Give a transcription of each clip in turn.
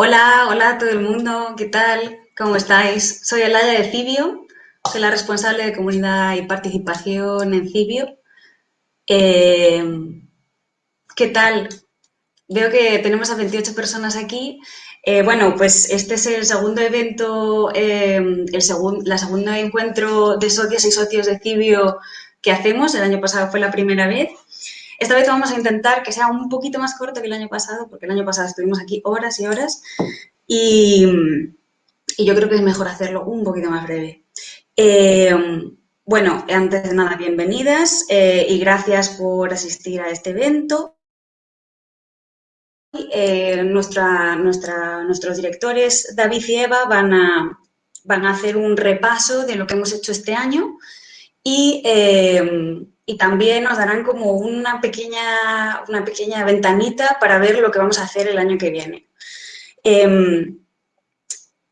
Hola, hola a todo el mundo, ¿qué tal? ¿Cómo estáis? Soy Elaya de Cibio, soy la responsable de comunidad y participación en Cibio. Eh, ¿Qué tal? Veo que tenemos a 28 personas aquí. Eh, bueno, pues este es el segundo evento, eh, el segundo, la segundo encuentro de socios y socios de Cibio que hacemos. El año pasado fue la primera vez. Esta vez vamos a intentar que sea un poquito más corto que el año pasado, porque el año pasado estuvimos aquí horas y horas y, yo creo que es mejor hacerlo un poquito más breve. Eh, bueno, antes de nada, bienvenidas eh, y gracias por asistir a este evento. Eh, nuestra, nuestros directores, David y Eva, van a, van a hacer un repaso de lo que hemos hecho este año y y también nos darán como una pequeña, una pequeña ventanita para ver lo que vamos a hacer el año que viene. Em,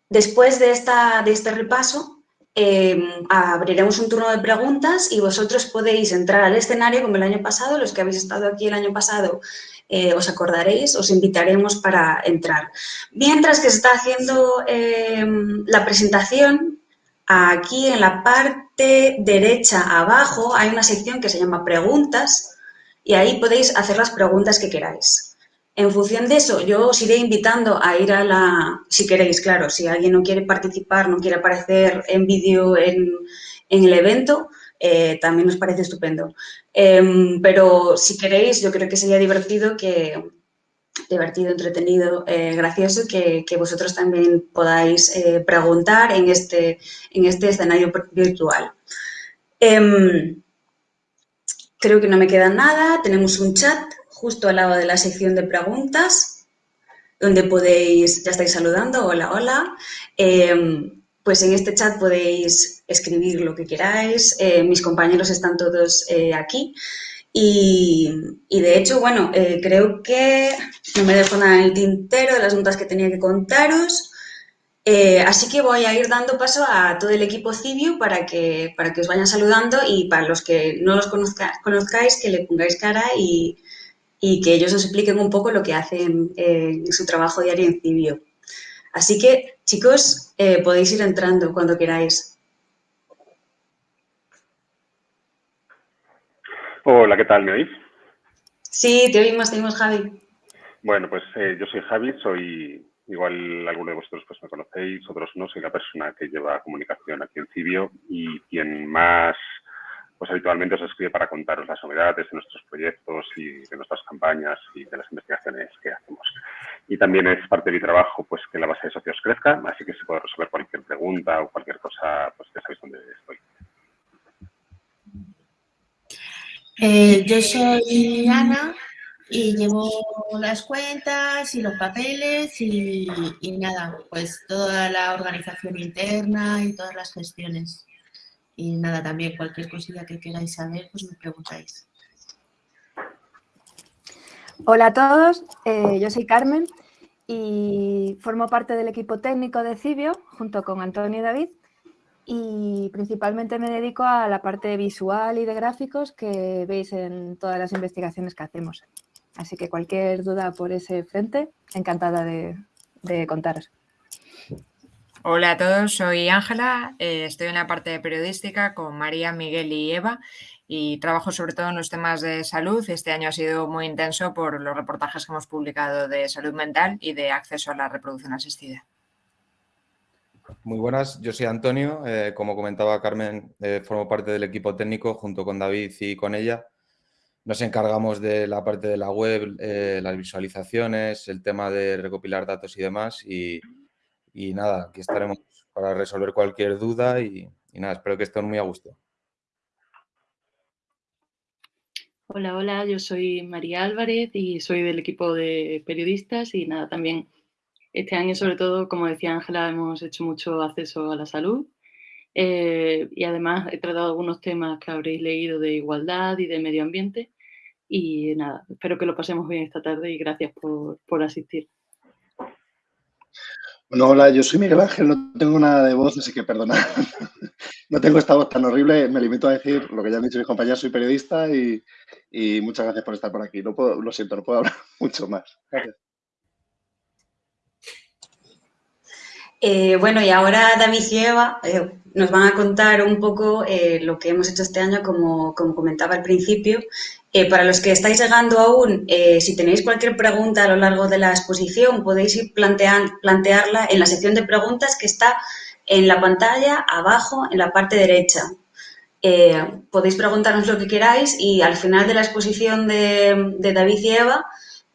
después de, esta, de este repaso, em, abriremos un turno de preguntas y vosotros podéis entrar al escenario como el año pasado, los que habéis estado aquí el año pasado eh, os acordaréis, os invitaremos para entrar. Mientras que se está haciendo em, la presentación, Aquí en la parte derecha abajo hay una sección que se llama preguntas y ahí podéis hacer las preguntas que queráis. En función de eso, yo os iré invitando a ir a la, si queréis, claro, si alguien no quiere participar, no quiere aparecer en vídeo en, el evento, eh, también nos parece estupendo. Em, pero si queréis, yo creo que sería divertido que, divertido, entretenido, eh, gracioso, que, vosotros también podáis eh, preguntar en este, en este escenario virtual. Em, creo que no me queda nada. Tenemos un chat justo al lado de la sección de preguntas, donde podéis, ya estáis saludando, hola, hola. Em, pues en este chat podéis escribir lo que queráis. Eh, mis compañeros están todos aquí. Y, de hecho, bueno, eh, creo que no me dejo nada en el tintero de las notas que tenía que contaros. Eh, así que voy a ir dando paso a todo el equipo Cibio para que, para que os vayan saludando y para los que no los conozcáis, que le pongáis cara y, que ellos os expliquen un poco lo que hacen en su trabajo diario en Cibio. Así que, chicos, eh, podéis ir entrando cuando queráis. Hola, ¿qué tal? ¿Me oís? Sí, te oímos, te oímos, Javi. Bueno, pues eh, yo soy Javi, soy, igual alguno de vosotros pues me conocéis, otros no, soy la persona que lleva comunicación aquí en Cibio y quien más pues habitualmente os escribe para contaros las novedades de nuestros proyectos y de nuestras campañas y de las investigaciones que hacemos. Y también es parte de mi trabajo pues que la base de socios crezca, así que si puedo resolver cualquier pregunta o cualquier cosa, pues ya sabéis dónde estoy. Eh, yo soy Ana y llevo las cuentas y los papeles y, nada, pues toda la organización interna y todas las gestiones. Y nada, también cualquier cosilla que queráis saber, pues me preguntáis. Hola a todos, eh, yo soy Carmen y formo parte del equipo técnico de Cibio junto con Antonio y David y principalmente me dedico a la parte visual y de gráficos que veis en todas las investigaciones que hacemos. Así que cualquier duda por ese frente, encantada de, contaros. Hola a todos, soy Ángela, eh, estoy en la parte de periodística con María, Miguel y Eva y trabajo sobre todo en los temas de salud. Este año ha sido muy intenso por los reportajes que hemos publicado de salud mental y de acceso a la reproducción asistida. Muy buenas, yo soy Antonio, eh, como comentaba Carmen, eh, formo parte del equipo técnico junto con David y con ella. Nos encargamos de la parte de la web, eh, las visualizaciones, el tema de recopilar datos y demás y, nada, aquí estaremos para resolver cualquier duda y, y nada, espero que estén muy a gusto. Hola, hola, yo soy María Álvarez y soy del equipo de periodistas y nada, también este año, sobre todo, como decía Ángela, hemos hecho mucho acceso a la salud eh, y además he tratado algunos temas que habréis leído de igualdad y de medio ambiente. Y nada, espero que lo pasemos bien esta tarde y gracias por, asistir. Bueno, hola, yo soy Miguel Ángel, no tengo nada de voz, así que perdona. no tengo esta voz tan horrible, me limito a decir lo que ya han dicho mis compañeros, soy periodista y, muchas gracias por estar por aquí. No puedo, lo siento, no puedo hablar mucho más. Gracias. Eh, bueno, y ahora David y Eva eh, nos van a contar un poco eh, lo que hemos hecho este año, como, comentaba al principio. para los que estáis llegando aún, si tenéis cualquier pregunta a lo largo de la exposición, podéis ir plantearla en la sección de preguntas que está en la pantalla, abajo, en la parte derecha. podéis preguntarnos lo que queráis y al final de la exposición de, de David y Eva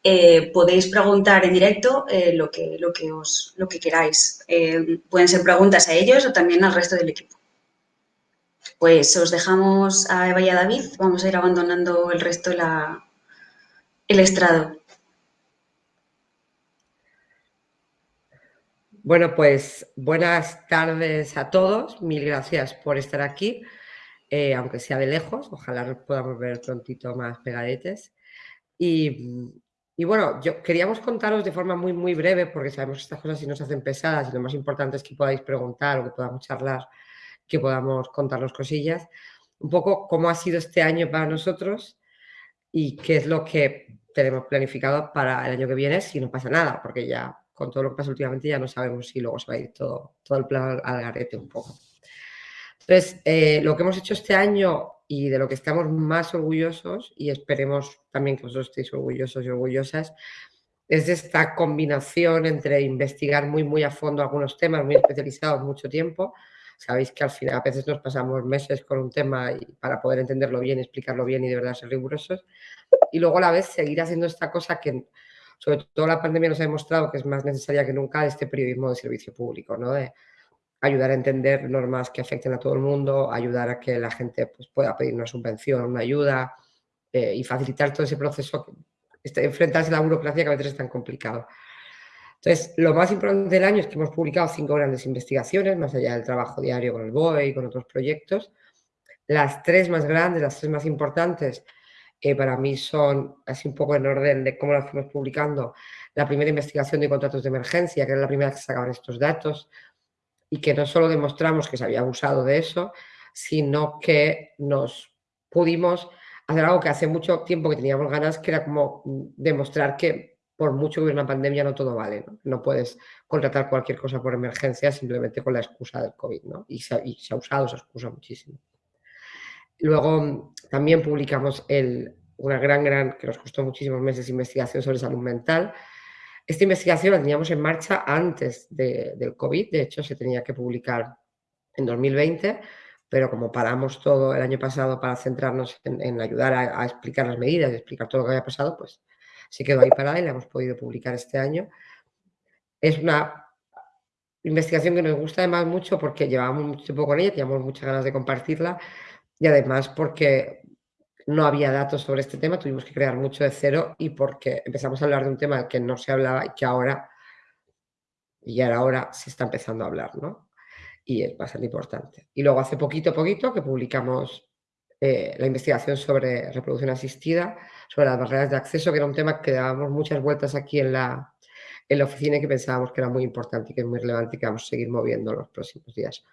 eh, podéis preguntar en directo eh, lo, que, lo, que os, lo que queráis. Eh, pueden ser preguntas a ellos o también al resto del equipo. Pues os dejamos a Eva y a David. Vamos a ir abandonando el resto la, el estrado. Bueno, pues buenas tardes a todos. Mil gracias por estar aquí, aunque sea de lejos. Ojalá podamos ver prontito más pegadetes. Y y bueno, yo queríamos contaros de forma muy, muy breve, porque sabemos que estas cosas si nos hacen pesadas y lo más importante es que podáis preguntar o que podamos charlar, que podamos contarnos cosillas, un poco cómo ha sido este año para nosotros y qué es lo que tenemos planificado para el año que viene si no pasa nada, porque ya con todo lo que pasa últimamente ya no sabemos si luego se va a ir todo, todo el plan al garete un poco. Entonces, eh, lo que hemos hecho este año y de lo que estamos más orgullosos, y esperemos también que vosotros estéis orgullosos y orgullosas, es esta combinación entre investigar muy, muy a fondo algunos temas muy especializados mucho tiempo. Sabéis que al final a veces nos pasamos meses con un tema y para poder entenderlo bien, explicarlo bien y de verdad ser rigurosos. Y luego a la vez seguir haciendo esta cosa que sobre todo la pandemia nos ha demostrado que es más necesaria que nunca, este periodismo de servicio público, ¿no? Ayudar a entender normas que afecten a todo el mundo, ayudar a que la gente pues, pueda pedir una subvención, una ayuda eh, y facilitar todo ese proceso, este, enfrentarse a la burocracia que a veces es tan complicado. Entonces, lo más importante del año es que hemos publicado cinco grandes investigaciones, más allá del trabajo diario con el BOE y con otros proyectos. Las tres más grandes, las tres más importantes, eh, para mí son, así un poco en orden de cómo las fuimos publicando, la primera investigación de contratos de emergencia, que era la primera que sacaban estos datos, y que no solo demostramos que se había abusado de eso, sino que nos pudimos hacer algo que hace mucho tiempo que teníamos ganas, que era como demostrar que por mucho que hubiera una pandemia no todo vale, ¿no? puedes contratar cualquier cosa por emergencia simplemente con la excusa del COVID. Y se, ha usado esa excusa muchísimo. Luego también publicamos una gran, gran, que nos costó muchísimos meses, investigación sobre salud mental, esta investigación la teníamos en marcha antes del COVID, de hecho se tenía que publicar en 2020, pero como paramos todo el año pasado para centrarnos en, ayudar a, explicar las medidas y explicar todo lo que había pasado, pues se quedó ahí parada y la hemos podido publicar este año. Es una investigación que nos gusta además mucho porque llevábamos mucho tiempo con ella, teníamos muchas ganas de compartirla y además porque no había datos sobre este tema, tuvimos que crear mucho de cero y porque empezamos a hablar de un tema que no se hablaba y que ahora, y ahora se está empezando a hablar, ¿no? Y es bastante importante. Y luego hace poquito, poquito que publicamos eh, la investigación sobre reproducción asistida, sobre las barreras de acceso, que era un tema que dábamos muchas vueltas aquí en la, en la oficina y que pensábamos que era muy importante y que es muy relevante y que vamos a seguir moviendo los próximos días.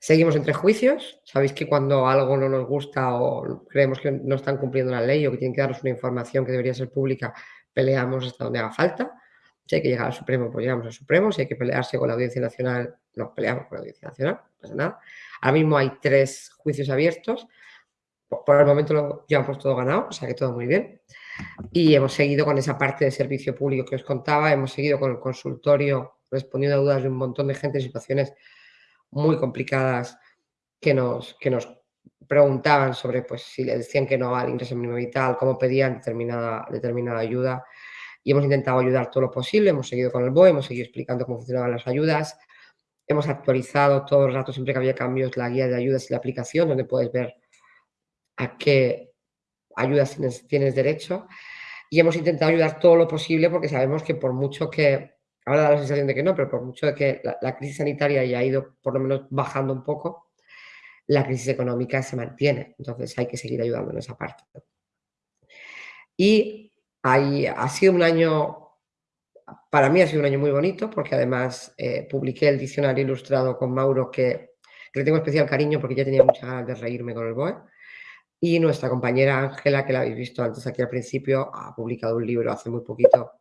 Seguimos entre juicios. Sabéis que cuando algo no nos gusta o creemos que no están cumpliendo la ley o que tienen que darnos una información que debería ser pública, peleamos hasta donde haga falta. Si hay que llegar al Supremo, pues llegamos al Supremo. Si hay que pelearse con la Audiencia Nacional, nos peleamos con la Audiencia Nacional. No pasa nada. Ahora mismo hay tres juicios abiertos. Por el momento lo llevamos todo ganado, o sea que todo muy bien. Y hemos seguido con esa parte de servicio público que os contaba. Hemos seguido con el consultorio respondiendo a dudas de un montón de gente en situaciones muy complicadas que nos, que nos preguntaban sobre pues, si le decían que no al ingreso mínimo vital, cómo pedían determinada, determinada ayuda. Y hemos intentado ayudar todo lo posible, hemos seguido con el BOE, hemos seguido explicando cómo funcionaban las ayudas, hemos actualizado todos los ratos, siempre que había cambios, la guía de ayudas y la aplicación, donde puedes ver a qué ayudas tienes, tienes derecho. Y hemos intentado ayudar todo lo posible porque sabemos que por mucho que Ahora da la sensación de que no, pero por mucho de que la, crisis sanitaria haya ido por lo menos bajando un poco, la crisis económica se mantiene. Entonces hay que seguir ayudando en esa parte. Y ha sido un año, para mí ha sido un año muy bonito, porque además eh, publiqué el diccionario ilustrado con Mauro, que, que, le tengo especial cariño porque ya tenía muchas ganas de reírme con el BOE. Y nuestra compañera Ángela, que la habéis visto antes aquí al principio, ha publicado un libro hace muy poquito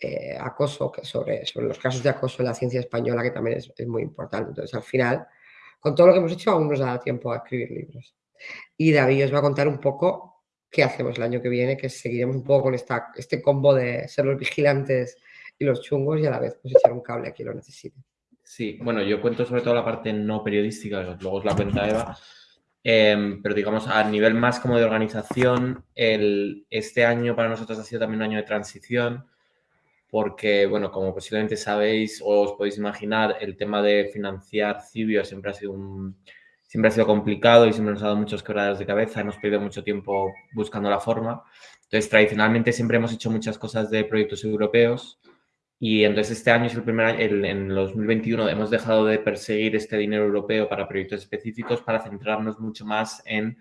eh, acoso, que sobre, sobre los casos de acoso en la ciencia española, que también es, muy importante. Entonces, al final, con todo lo que hemos hecho, aún nos da tiempo a escribir libros. Y David os va a contar un poco qué hacemos el año que viene, que seguiremos un poco con esta, este combo de ser los vigilantes y los chungos y a la vez pues echar un cable a quien lo necesite. Sí, bueno, yo cuento sobre todo la parte no periodística, luego os la cuenta Eva, em, pero digamos a nivel más como de organización, el, este año para nosotros ha sido también un año de transición, porque, bueno, como posiblemente sabéis o os podéis imaginar, el tema de financiar Cibio siempre ha sido un, siempre ha sido complicado y siempre nos ha dado muchos quebraderos de cabeza, hemos perdido mucho tiempo buscando la forma. Entonces, tradicionalmente siempre hemos hecho muchas cosas de proyectos europeos, y entonces este año es el primer año, en el 2021 hemos dejado de perseguir este dinero europeo para proyectos específicos para centrarnos mucho más en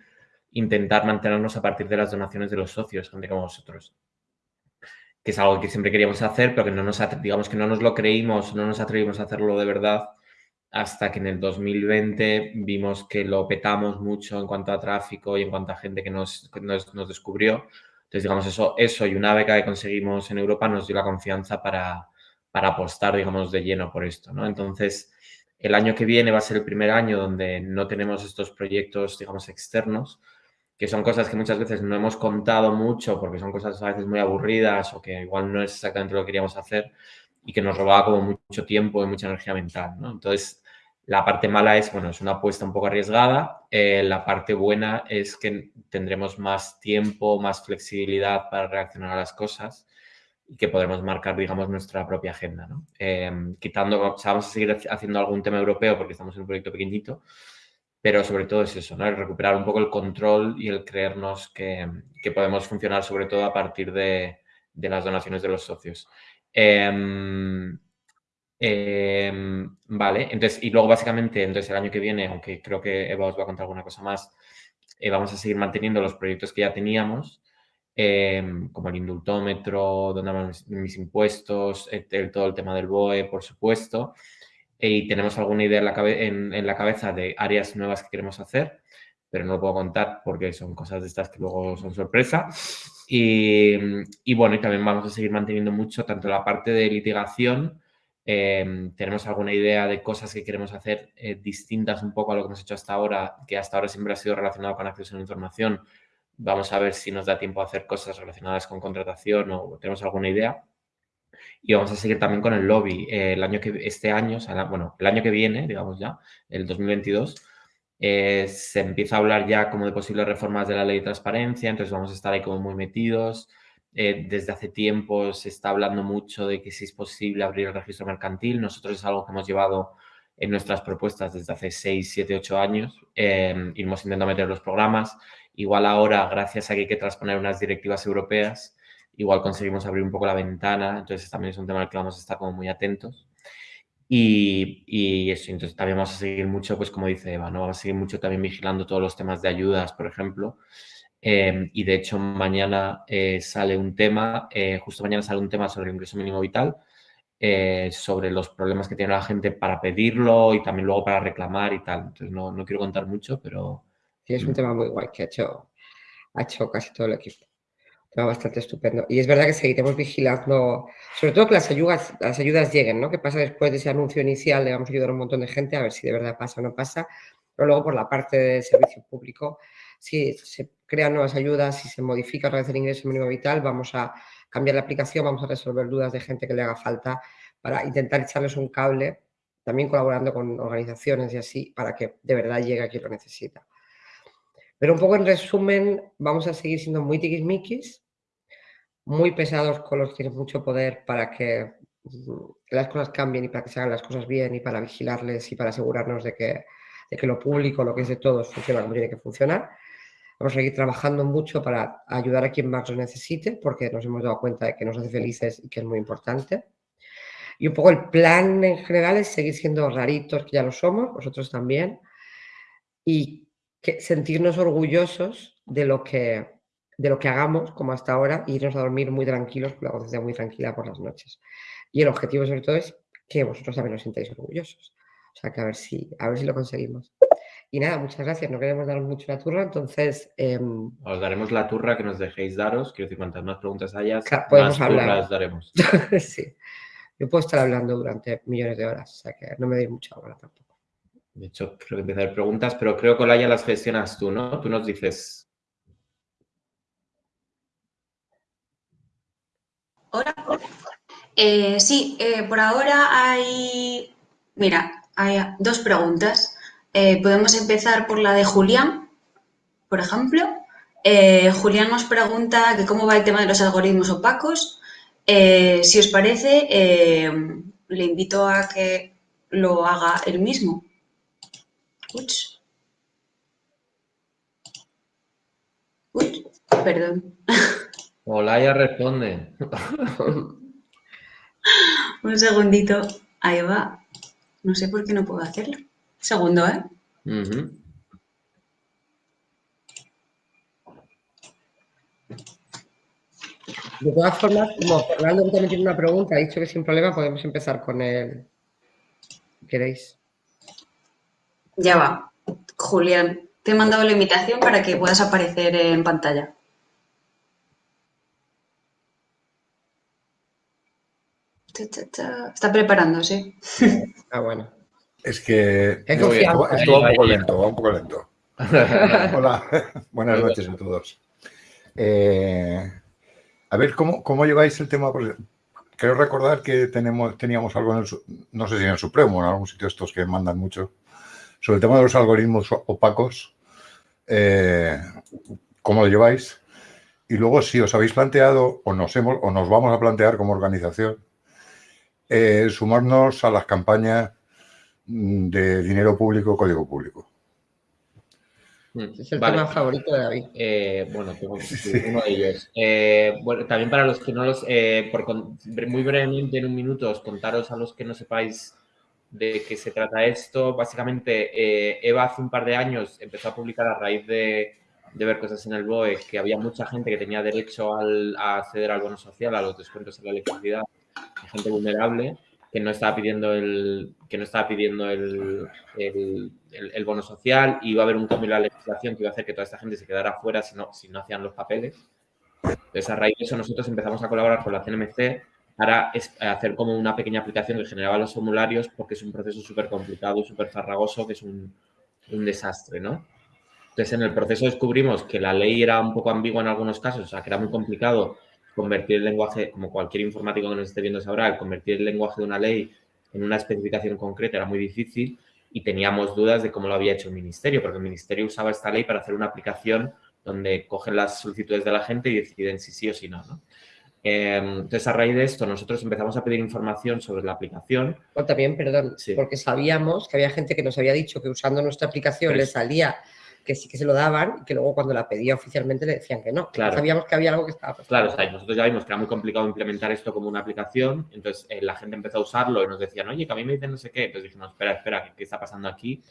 intentar mantenernos a partir de las donaciones de los socios, gente como vosotros. Que es algo que siempre queríamos hacer, pero que no nos, digamos que no nos lo creímos, no nos atrevimos a hacerlo de verdad hasta que en el 2020 vimos que lo petamos mucho en cuanto a tráfico y en cuanto a gente que nos, nos, nos descubrió entonces, digamos, eso, eso y una beca que conseguimos en Europa nos dio la confianza para, para apostar, digamos, de lleno por esto, ¿no? Entonces, el año que viene va a ser el primer año donde no tenemos estos proyectos, digamos, externos, que son cosas que muchas veces no hemos contado mucho porque son cosas a veces muy aburridas o que igual no es exactamente lo que queríamos hacer y que nos robaba como mucho tiempo y mucha energía mental, ¿no? Entonces, la parte mala es, bueno, es una apuesta un poco arriesgada. Eh, la parte buena es que tendremos más tiempo, más flexibilidad para reaccionar a las cosas y que podremos marcar, digamos, nuestra propia agenda, ¿no? Em, quitando, o sea, vamos a seguir haciendo algún tema europeo porque estamos en un proyecto pequeñito, pero sobre todo es eso, ¿no? El recuperar un poco el control y el creernos que, que podemos funcionar sobre todo a partir de, de las donaciones de los socios. Eh, Em, vale, entonces, y luego básicamente, entonces el año que viene, aunque creo que Eva os va a contar alguna cosa más, eh, vamos a seguir manteniendo los proyectos que ya teníamos, em, como el indultómetro, donde van mis, impuestos, todo el tema del BOE, por supuesto, y tenemos alguna idea en la, en la cabeza de áreas nuevas que queremos hacer, pero no lo puedo contar porque son cosas de estas que luego son sorpresa. Y, y bueno, y también vamos a seguir manteniendo mucho tanto la parte de litigación, Em, tenemos alguna idea de cosas que queremos hacer eh, distintas un poco a lo que hemos hecho hasta ahora, que hasta ahora siempre ha sido relacionado con acceso a la información. Vamos a ver si nos da tiempo a hacer cosas relacionadas con contratación o tenemos alguna idea. Y vamos a seguir también con el lobby. Eh, el año que, este año, bueno, el año que viene, digamos ya, el 2022, eh, se empieza a hablar ya como de posibles reformas de la ley de transparencia, entonces vamos a estar ahí como muy metidos. Eh, desde hace tiempo se está hablando mucho de que si es posible abrir el registro mercantil. Nosotros es algo que hemos llevado en nuestras propuestas desde hace 6, 7, 8 años. Eh, hemos intentado meter los programas. Igual ahora, gracias a que hay que transponer unas directivas europeas, igual conseguimos abrir un poco la ventana. Entonces, también es un tema al que vamos a estar como muy atentos. Y, y, eso, entonces también vamos a seguir mucho, pues como dice Eva, ¿no? Vamos a seguir mucho también vigilando todos los temas de ayudas, por ejemplo, Em, y de hecho, mañana eh, sale un tema, eh, justo mañana sale un tema sobre el ingreso mínimo vital, eh, sobre los problemas que tiene la gente para pedirlo y también luego para reclamar y tal. Entonces, no, no quiero contar mucho, pero... Sí, es un tema muy guay que ha hecho, ha hecho casi todo el equipo. Tema bastante estupendo. Y es verdad que seguiremos vigilando, sobre todo que las ayudas, las ayudas lleguen, ¿no? Que pasa después de ese anuncio inicial? Le vamos a ayudar a un montón de gente a ver si de verdad pasa o no pasa. Pero luego por la parte del servicio público, si se crean nuevas ayudas, si se modifica otra vez el ingreso mínimo vital, vamos a cambiar la aplicación, vamos a resolver dudas de gente que le haga falta para intentar echarles un cable, también colaborando con organizaciones y así, para que de verdad llegue a quien lo necesita. Pero un poco en resumen, vamos a seguir siendo muy tiquismiquis, muy pesados con los que tienen mucho poder para que mm, las cosas cambien y para que se hagan las cosas bien y para vigilarles y para asegurarnos de que, de que lo público, lo que es de todos, funciona como tiene que funcionar. Vamos a seguir trabajando mucho para ayudar a quien más lo necesite, porque nos hemos dado cuenta de que nos hace felices y que es muy importante. Y un poco el plan en general es seguir siendo raritos, que ya lo somos, vosotros también, y que sentirnos orgullosos de lo que, de lo que hagamos, como hasta ahora, e irnos a dormir muy tranquilos, con la conciencia muy tranquila por las noches. Y el objetivo sobre todo es que vosotros también os sintáis orgullosos. O sea, que a ver si, a ver si lo conseguimos. Y nada, muchas gracias. No queremos daros mucho la turra, entonces... Em, os daremos la turra que nos dejéis daros. Quiero decir, cuantas más preguntas hayas, podemos más hablar. turras daremos. sí. Yo puedo estar hablando durante millones de horas, o sea que no me doy mucha hora tampoco. De hecho, creo que empieza a haber preguntas, pero creo que Olaya las gestionas tú, ¿no? Tú nos dices... Eh, sí, eh, por ahora hay... Mira, hay dos preguntas. Eh, podemos empezar por la de Julián, por ejemplo. Julián nos pregunta que cómo va el tema de los algoritmos opacos. Si os parece, le invito a que lo haga él mismo. Uch. Uy, perdón. Olaya responde. Un segundito. Ahí va. No sé por qué no puedo hacerlo. Segundo, ¿eh? De todas formas, como Fernando también tiene una pregunta, ha dicho que sin problema podemos empezar con él. ¿Queréis? Ya va. Julián, te he mandado la invitación para que puedas aparecer en pantalla. Está preparándose. Ah, bueno. Es que esto, va un poco lento, va un poco lento. Hola, buenas noches a todos. Eh, a ver, ¿cómo, ¿cómo, lleváis el tema? creo recordar que tenemos, teníamos algo en el, no sé si en el Supremo, en algún sitio estos que mandan mucho, sobre el tema de los algoritmos opacos. Eh, ¿Cómo lo lleváis? Y luego, si os habéis planteado o nos, hemos, o nos vamos a plantear como organización, eh, sumarnos a las campañas Mm, de dinero público, código público. Mm, es el tema favorito de David. Eh, bueno, tengo uno de ellos. Eh, bueno, también para los que no los, eh, por, muy brevemente en un minuto, os contaros a los que no sepáis de qué se trata esto. Básicamente, Eva hace un par de años empezó a publicar a raíz de, de ver cosas en el BOE que había mucha gente que tenía derecho al, a acceder al bono social, a los descuentos en la electricidad, gente vulnerable que no estaba pidiendo el, que no estaba pidiendo el, el, bono social y iba a haber un cambio en la legislación que iba a hacer que toda esta gente se quedara fuera si no, si no hacían los papeles. Entonces, a raíz de eso, nosotros empezamos a colaborar con la CNMC para hacer como una pequeña aplicación que generaba los formularios porque es un proceso súper complicado, súper farragoso, que es un, un desastre, ¿no? Entonces, en el proceso descubrimos que la ley era un poco ambigua en algunos casos, o sea, que era muy complicado convertir el lenguaje, como cualquier informático que nos esté viendo sabrá, el convertir el lenguaje de una ley en una especificación concreta era muy difícil y teníamos dudas de cómo lo había hecho el ministerio, porque el ministerio usaba esta ley para hacer una aplicación donde cogen las solicitudes de la gente y deciden si sí o si no. Em, entonces, a raíz de esto, nosotros empezamos a pedir información sobre la aplicación. O también, perdón, porque sabíamos que había gente que nos había dicho que usando nuestra aplicación le salía que sí que se lo daban y que luego cuando la pedía oficialmente le decían que no. Claro. Sabíamos que había algo que estaba pasando. Claro, nosotros ya vimos que era muy complicado implementar esto como una aplicación, entonces eh, la gente empezó a usarlo y nos decían, oye, que a mí me dicen no sé qué, entonces dijimos, espera, espera, ¿qué, está pasando aquí?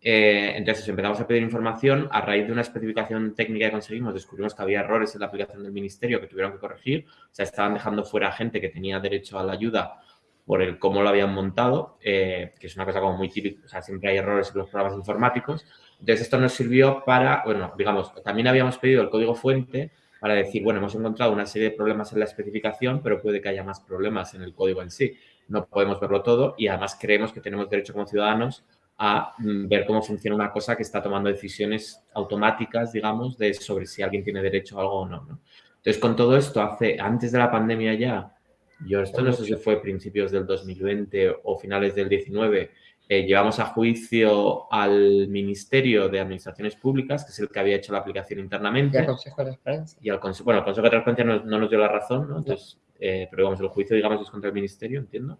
Eh, entonces empezamos a pedir información, a raíz de una especificación técnica que conseguimos, descubrimos que había errores en la aplicación del ministerio que tuvieron que corregir, o sea, estaban dejando fuera gente que tenía derecho a la ayuda por el cómo lo habían montado, eh, que es una cosa como muy típica, o sea, siempre hay errores en los programas informáticos, entonces, esto nos sirvió para, bueno, digamos, también habíamos pedido el código fuente para decir, bueno, hemos encontrado una serie de problemas en la especificación, pero puede que haya más problemas en el código en sí. No podemos verlo todo y además creemos que tenemos derecho como ciudadanos a mm, ver cómo funciona una cosa que está tomando decisiones automáticas, digamos, de sobre si alguien tiene derecho a algo o no, ¿no? Entonces, con todo esto, hace, antes de la pandemia ya, yo esto no sé si fue principios del 2020 o finales del 19, eh, llevamos a juicio al Ministerio de Administraciones Públicas, que es el que había hecho la aplicación internamente. Y al Consejo de Transparencia. Y al Consejo, bueno, el Consejo de Transparencia no, nos dio la razón, ¿no? Entonces, eh, pero digamos, el juicio, digamos, es contra el Ministerio, entiendo.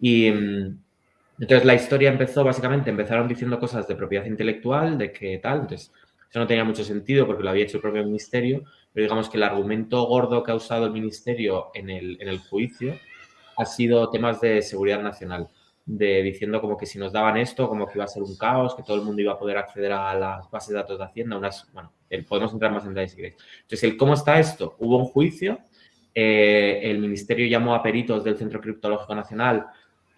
Y mm, entonces la historia empezó, básicamente, empezaron diciendo cosas de propiedad intelectual, de que tal, entonces eso no tenía mucho sentido porque lo había hecho el propio Ministerio, pero digamos que el argumento gordo que ha usado el Ministerio en el, en el juicio ha sido temas de seguridad nacional de diciendo como que si nos daban esto, como que iba a ser un caos, que todo el mundo iba a poder acceder a las bases de datos de Hacienda, unas, bueno, podemos entrar más en detalle si queréis. Entonces, el cómo está esto, hubo un juicio, eh, el ministerio llamó a peritos del Centro Criptológico Nacional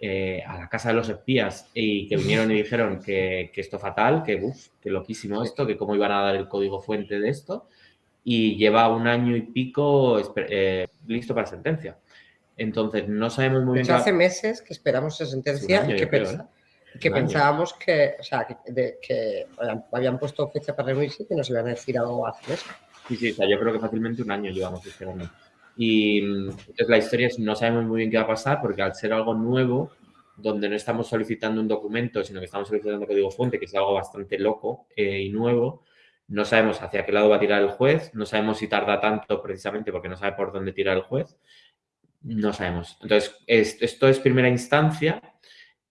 eh, a la casa de los espías y que vinieron y dijeron que, que esto fatal, que, uf, que loquísimo esto, que cómo iban a dar el código fuente de esto y lleva un año y pico eh, listo para sentencia. Entonces, no sabemos muy bien... hace meses que esperamos esa sentencia y que, que pensábamos que, o sea, que, habían puesto fecha para reunirse y que nos iban a decir algo hace meses. Sí, sí, o sea, yo creo que fácilmente un año llevamos esperando. Y entonces la historia es, no sabemos muy bien qué va a pasar porque al ser algo nuevo, donde no estamos solicitando un documento, sino que estamos solicitando código fuente, que es algo bastante loco eh, y nuevo, no sabemos hacia qué lado va a tirar el juez, no sabemos si tarda tanto precisamente porque no sabe por dónde tirar el juez, no sabemos. Entonces, esto es primera instancia,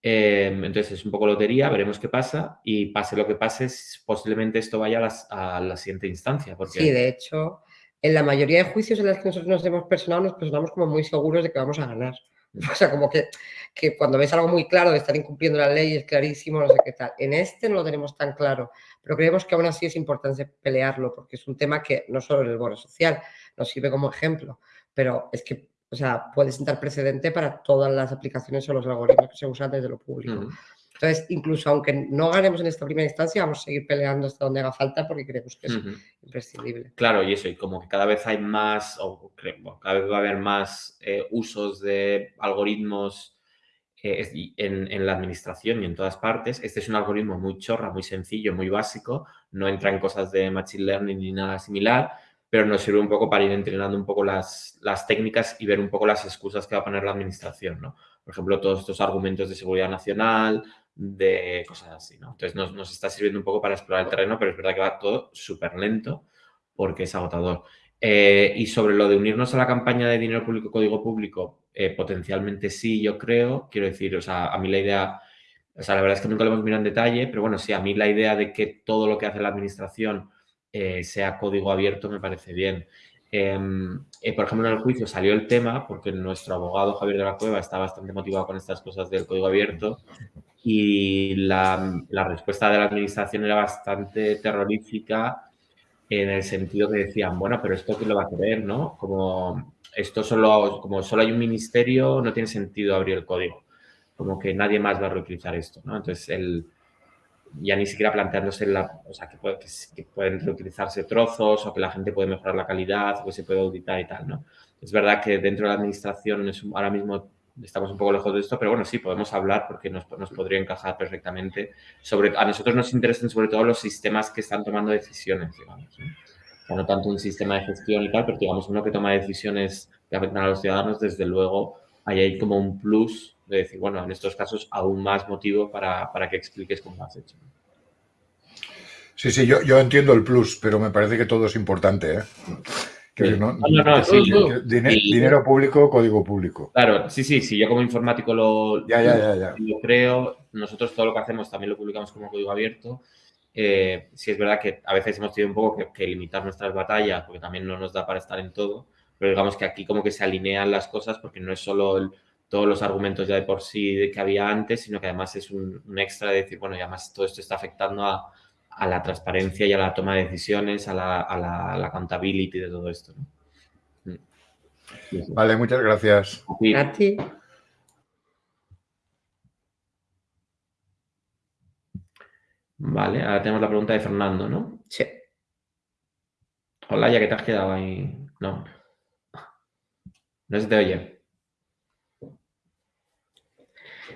em, entonces es un poco lotería, veremos qué pasa y pase lo que pase, posiblemente esto vaya a, la siguiente instancia. Porque... Sí, de hecho, en la mayoría de juicios en los que nosotros nos hemos personado, nos personamos como muy seguros de que vamos a ganar. O sea, como que, que cuando ves algo muy claro de estar incumpliendo la ley es clarísimo, no sé qué tal. En este no lo tenemos tan claro, pero creemos que aún así es importante pelearlo porque es un tema que no solo en el bono social nos sirve como ejemplo, pero es que o sea, puede sentar precedente para todas las aplicaciones o los algoritmos que se usan desde lo público. Entonces, incluso aunque no ganemos en esta primera instancia, vamos a seguir peleando hasta donde haga falta porque creemos que es imprescindible. Claro, y eso, y como que cada vez hay más, o cada vez va a haber más eh, usos de algoritmos eh, en, la administración y en todas partes. Este es un algoritmo muy chorra, muy sencillo, muy básico, no entra en cosas de machine learning ni nada similar, pero nos sirve un poco para ir entrenando un poco las, las técnicas y ver un poco las excusas que va a poner la administración, ¿no? Por ejemplo, todos estos argumentos de seguridad nacional, de cosas así, ¿no? Entonces nos, nos, está sirviendo un poco para explorar el terreno, pero es verdad que va todo súper lento porque es agotador. Eh, y sobre lo de unirnos a la campaña de dinero público, código público, eh, potencialmente sí, yo creo. Quiero decir, o sea, a mí la idea, o sea, la verdad es que nunca lo hemos mirado en detalle, pero bueno, sí, a mí la idea de que todo lo que hace la administración eh, sea código abierto me parece bien. Em, por ejemplo, en el juicio salió el tema porque nuestro abogado Javier de la Cueva está bastante motivado con estas cosas del código abierto y la, la, respuesta de la administración era bastante terrorífica en el sentido que decían, bueno, pero esto quién lo va a querer, ¿no? Como esto solo, como solo hay un ministerio, no tiene sentido abrir el código. Como que nadie más va a reutilizar esto, ¿no? Entonces, el, ya ni siquiera planteándose la, o sea, que, puede, que, pueden reutilizarse trozos o que la gente puede mejorar la calidad o que se puede auditar y tal, ¿no? Es verdad que dentro de la administración es, ahora mismo estamos un poco lejos de esto, pero bueno, sí, podemos hablar porque nos, nos podría encajar perfectamente. Sobre, a nosotros nos interesan sobre todo los sistemas que están tomando decisiones, digamos. ¿no? tanto un sistema de gestión y tal, pero digamos uno que toma decisiones que afectan a los ciudadanos, desde luego hay ahí como un plus de decir, bueno, en estos casos aún más motivo para, para que expliques cómo has hecho. Sí, sí, yo, yo entiendo el plus, pero me parece que todo es importante. ¿eh? Dinero, público, código público. Claro, sí, sí, sí, yo como informático lo, creo, nosotros todo lo que hacemos también lo publicamos como código abierto. Eh, sí es verdad que a veces hemos tenido un poco que, limitar nuestras batallas porque también no nos da para estar en todo, pero digamos que aquí como que se alinean las cosas porque no es solo todos los argumentos ya de por sí que había antes, sino que además es un, un extra de decir, bueno, y además todo esto está afectando a, a la transparencia y a la toma de decisiones, a la, a la, accountability de todo esto. Mm. Vale, muchas gracias. A ti. Vale, ahora tenemos la pregunta de Fernando, ¿no? Sí. Hola, ya que te has quedado ahí. No. No se te oye.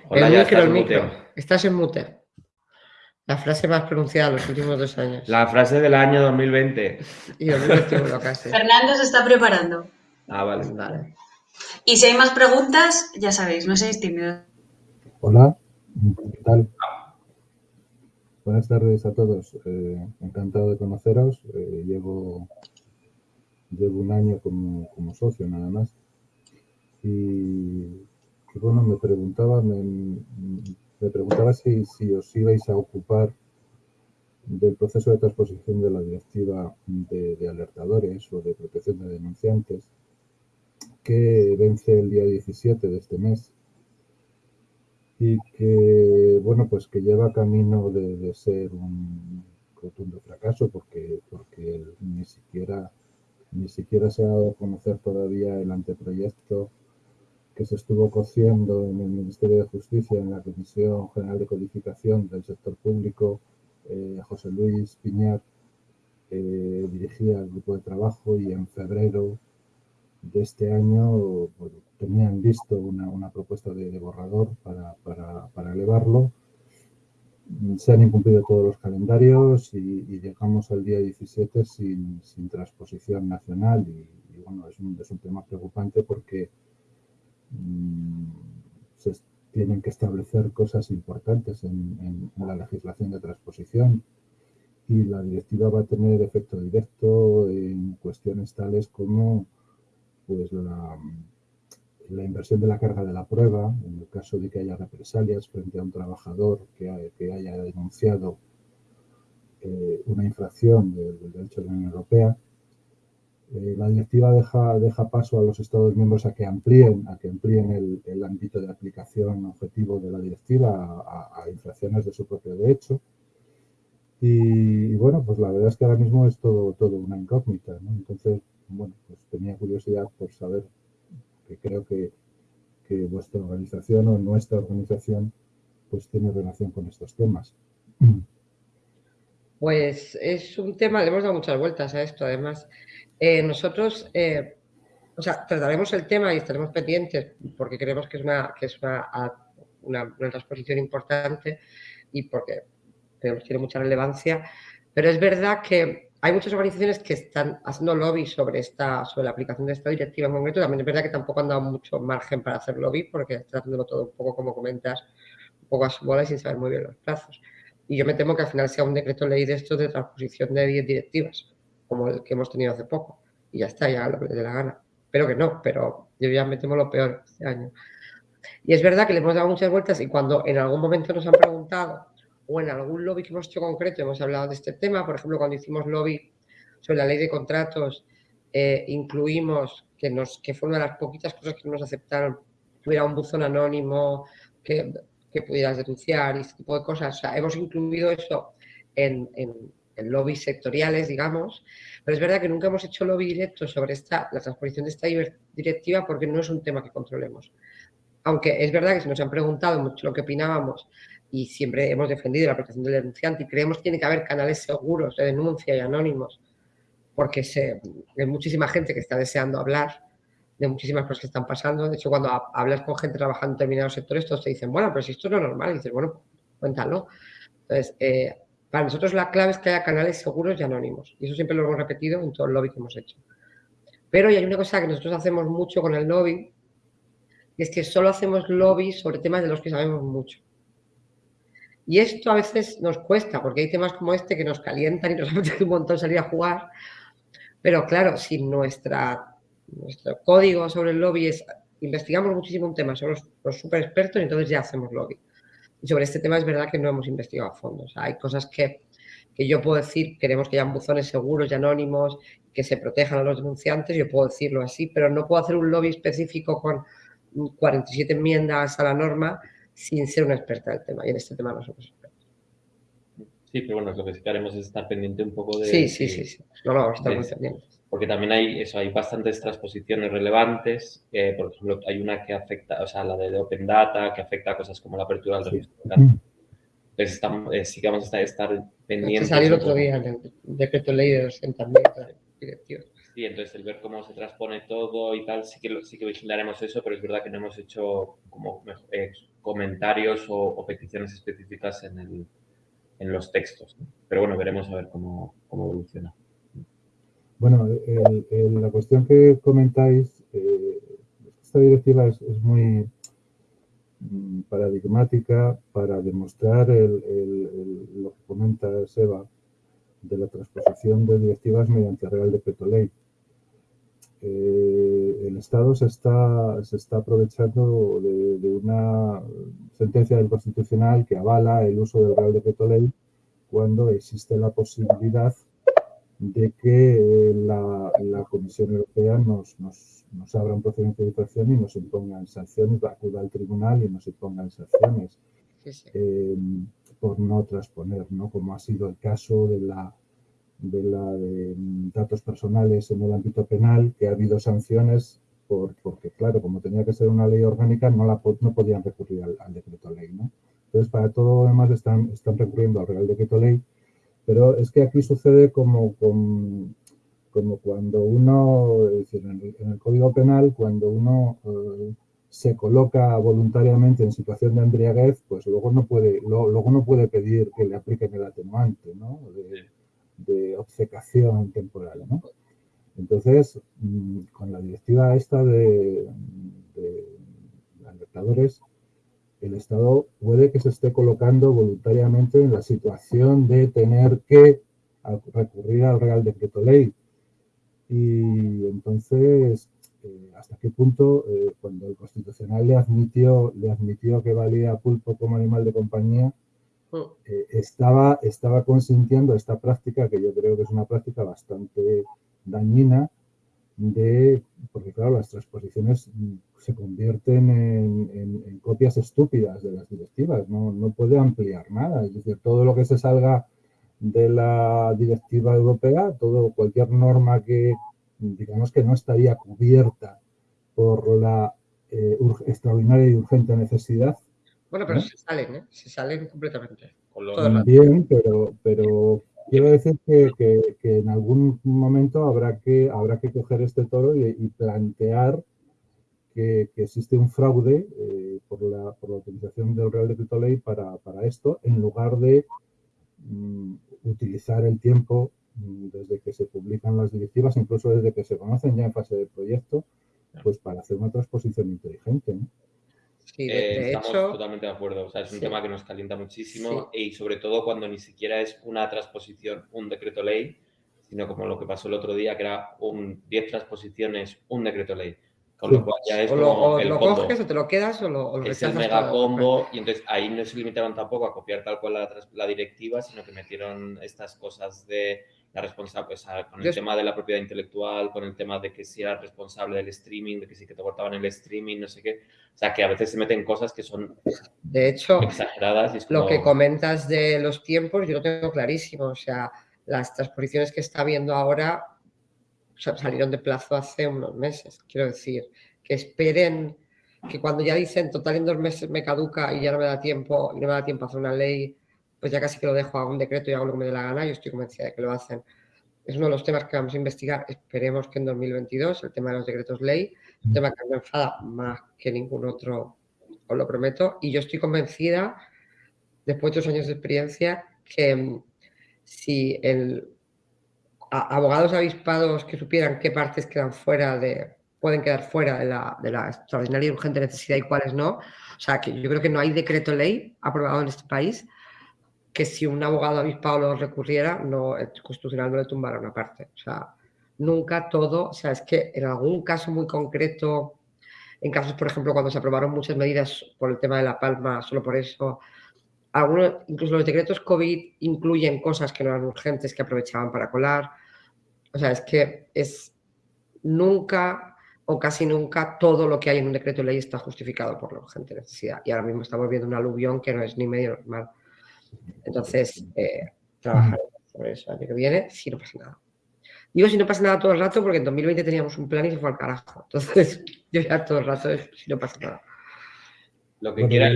Hola, ya estás en mute. Estás en mute. La frase más pronunciada los últimos dos años. La frase del año 2020. Y 2021 casi. Fernando se está preparando. Ah, vale. vale. Y si hay más preguntas, ya sabéis, no seáis tímidos. Hola, ¿qué tal? Buenas tardes a todos. Eh, encantado de conoceros. Eh, llevo, llevo un año como, como socio nada más. Y, bueno, me preguntaba, me, me preguntaba si, si os ibais a ocupar del proceso de transposición de la directiva de, alertadores o de protección de denunciantes que vence el día 17 de este mes y que, bueno, pues que lleva camino de, ser un rotundo fracaso porque, porque ni siquiera ni siquiera se ha dado a conocer todavía el anteproyecto que se estuvo cociendo en el Ministerio de Justicia, en la Comisión General de Codificación del Sector Público, eh, José Luis Piñar eh, dirigía el grupo de trabajo y en febrero de este año tenían listo una, propuesta de, borrador para, elevarlo. Se han incumplido todos los calendarios y, llegamos al día 17 sin, transposición nacional y, bueno, es un, es un, tema preocupante porque se tienen que establecer cosas importantes en, en la legislación de transposición y la directiva va a tener efecto directo en cuestiones tales como pues la, la inversión de la carga de la prueba, en el caso de que haya represalias frente a un trabajador que, que haya denunciado eh, una infracción del, derecho de la Unión Europea. Eh, la directiva deja, deja paso a los Estados miembros a que amplíen, a que amplíen el, ámbito de aplicación objetivo de la directiva a, a infracciones de su propio derecho. Y, bueno, pues la verdad es que ahora mismo es todo, todo una incógnita, ¿no? Entonces, bueno, pues tenía curiosidad por saber que creo que, que vuestra organización o nuestra organización pues tiene relación con estos temas. Pues es un tema, le hemos dado muchas vueltas a esto, además. Eh, nosotros, eh, o sea, trataremos el tema y estaremos pendientes porque creemos que es una, transposición importante y porque que tiene mucha relevancia, pero es verdad que hay muchas organizaciones que están haciendo lobby sobre, esta, sobre la aplicación de esta directiva en concreto. También es verdad que tampoco han dado mucho margen para hacer lobby porque están haciéndolo todo un poco, como comentas, un poco a su bola y sin saber muy bien los plazos. Y yo me temo que al final sea un decreto ley de esto de transposición de 10 directivas, como el que hemos tenido hace poco. Y ya está, ya lo que dé la gana. Pero que no, pero yo ya me temo lo peor este año. Y es verdad que le hemos dado muchas vueltas y cuando en algún momento nos han preguntado o en algún lobby que hemos hecho concreto hemos hablado de este tema. Por ejemplo, cuando hicimos lobby sobre la ley de contratos, eh, incluimos, que, nos, que fue una de las poquitas cosas que nos aceptaron, que hubiera un buzón anónimo, que, que pudieras denunciar y este tipo de cosas. O sea, hemos incluido eso en, en, lobbies sectoriales, digamos, pero es verdad que nunca hemos hecho lobby directo sobre esta, la transposición de esta directiva porque no es un tema que controlemos. Aunque es verdad que se nos han preguntado mucho lo que opinábamos y siempre hemos defendido la protección del denunciante y creemos que tiene que haber canales seguros de denuncia y anónimos porque se, hay muchísima gente que está deseando hablar de muchísimas cosas que están pasando. De hecho, cuando hablas con gente trabajando en determinados sectores, todos te dicen, bueno, pero si esto no es normal, y dices, bueno, cuéntalo. Entonces, eh, para nosotros la clave es que haya canales seguros y anónimos. Y eso siempre lo hemos repetido en todo el lobby que hemos hecho. Pero hay una cosa que nosotros hacemos mucho con el lobby, y es que solo hacemos lobby sobre temas de los que sabemos mucho. Y esto a veces nos cuesta, porque hay temas como este que nos calientan y nos apetece un montón salir a jugar. Pero claro, si nuestro código sobre el lobby es, investigamos muchísimo un tema, somos los super expertos y entonces ya hacemos lobby. Sobre este tema es verdad que no hemos investigado a fondo. O sea, hay cosas que, que yo puedo decir, queremos que hayan buzones seguros y anónimos, que se protejan a los denunciantes, yo puedo decirlo así, pero no puedo hacer un lobby específico con 47 enmiendas a la norma sin ser una experta del tema. Y en este tema no somos expertos. Sí, pero bueno, lo que sí que haremos es estar pendiente un poco de... Sí, sí, sí, sí. No lo vamos a estar muy pendientes. Porque también hay, eso, hay bastantes transposiciones relevantes. Eh, por ejemplo, hay una que afecta, o sea, la de Open Data, que afecta a cosas como la apertura del registro. Entonces, estamos, eh, sí que vamos a estar, pendientes. Salió el otro día el decreto ley de 200.000 directivos. Sí, entonces el ver cómo se transpone todo y tal, sí que, sí que vigilaremos eso, pero es verdad que no hemos hecho como eh, comentarios o, peticiones específicas en, el, en los textos. Pero bueno, veremos a ver cómo, cómo evoluciona. Bueno, la cuestión que comentáis, eh, esta directiva es, muy mm, paradigmática para demostrar el, el, lo que comenta Seba de la transposición de directivas mediante Real Decreto Ley. Eh, el Estado se está, se está aprovechando de, una sentencia del Constitucional que avala el uso del Real Decreto Ley cuando existe la posibilidad de que la, Comisión Europea nos, nos, nos, abra un procedimiento de infracción y nos impongan sanciones, acuda al tribunal y nos impongan sanciones eh, por no transponer, ¿no? como ha sido el caso de la de la de datos personales en el ámbito penal, que ha habido sanciones porque, claro, como tenía que ser una ley orgánica, no, la, no podían recurrir al, decreto ley. ¿no? Entonces, para todo lo demás están, están recurriendo al Real Decreto Ley, pero es que aquí sucede como, como, cuando uno, es decir, en el, Código Penal, cuando uno eh, se coloca voluntariamente en situación de embriaguez, pues luego no puede, luego no puede pedir que le apliquen el atenuante, ¿no? De, obcecación temporal, ¿no? Entonces, mm, con la directiva esta de, de alertadores, el Estado puede que se esté colocando voluntariamente en la situación de tener que recurrir al Real Decreto Ley. Y entonces, eh, ¿hasta qué punto, eh, cuando el Constitucional le admitió, le admitió que valía pulpo como animal de compañía, mm. eh, estaba, estaba consintiendo esta práctica, que yo creo que es una práctica bastante dañina, de, porque claro, las transposiciones se convierten en, copias estúpidas de las directivas, no, no, puede ampliar nada, es decir, todo lo que se salga de la directiva europea, todo, cualquier norma que digamos que no estaría cubierta por la eh, extraordinaria y urgente necesidad. Bueno, pero se salen, ¿eh? se salen completamente. Bien, pero, pero quiero decir que, en algún momento habrá que, habrá que coger este toro y plantear que, existe un fraude eh, por, la, por, la, utilización del Real Decreto Ley para, para esto, en lugar de mm, utilizar el tiempo mm, desde que se publican las directivas, incluso desde que se conocen ya en fase de proyecto, pues para hacer una transposición inteligente. Sí, de, eh, estamos totalmente de acuerdo. O sea, es un tema que nos calienta muchísimo y sobre todo cuando ni siquiera es una transposición, un decreto ley, sino como lo que pasó el otro día, que era un 10 transposiciones, un decreto ley. Con lo cual ya es o lo, el coges o te lo quedas o lo, o Es el mega combo y entonces ahí no se limitaron tampoco a copiar tal cual la, directiva, sino que metieron estas cosas de la responsable, pues, con el tema de la propiedad intelectual, con el tema de que si era responsable del streaming, de que sí que te cortaban el streaming, no sé qué. O sea, que a veces se meten cosas que son de hecho, exageradas. Lo que comentas de los tiempos, yo lo tengo clarísimo. O sea, las transposiciones que está viendo ahora salieron de plazo hace unos meses. Quiero decir, que esperen que cuando ya dicen total en dos meses me caduca y ya no me da tiempo no me da tiempo a hacer una ley, pues ya casi que lo dejo a un decreto y hago lo que me dé la gana. Yo estoy convencida de que lo hacen. Es uno de los temas que vamos a investigar. Esperemos que en 2022, el tema de los decretos ley, un tema que me enfada más que ningún otro, os lo prometo. Y yo estoy convencida, después de dos años de experiencia, que mm, si el abogados avispados que supieran qué partes quedan fuera de, pueden quedar fuera de la, de la extraordinaria y urgente necesidad y cuáles no. O sea, que yo creo que no hay decreto ley aprobado en este país que si un abogado avispado lo recurriera, no, el constitucional no le tumbara una parte. O sea, nunca todo, o sea, es que en algún caso muy concreto, en casos, por ejemplo, cuando se aprobaron muchas medidas por el tema de La Palma, solo por eso, algunos, incluso los decretos COVID incluyen cosas que no eran urgentes, que aprovechaban para colar. O sea, es que es nunca o casi nunca todo lo que hay en un decreto de ley está justificado por la urgente necesidad. Y ahora mismo estamos viendo un aluvión que no es ni medio normal. Entonces, eh, trabajaremos sobre eso el año que viene si no pasa nada. Digo si no pasa nada todo el rato porque en 2020 teníamos un plan y se fue al carajo. Entonces, yo ya todo el rato es si no pasa nada. Lo que quiera...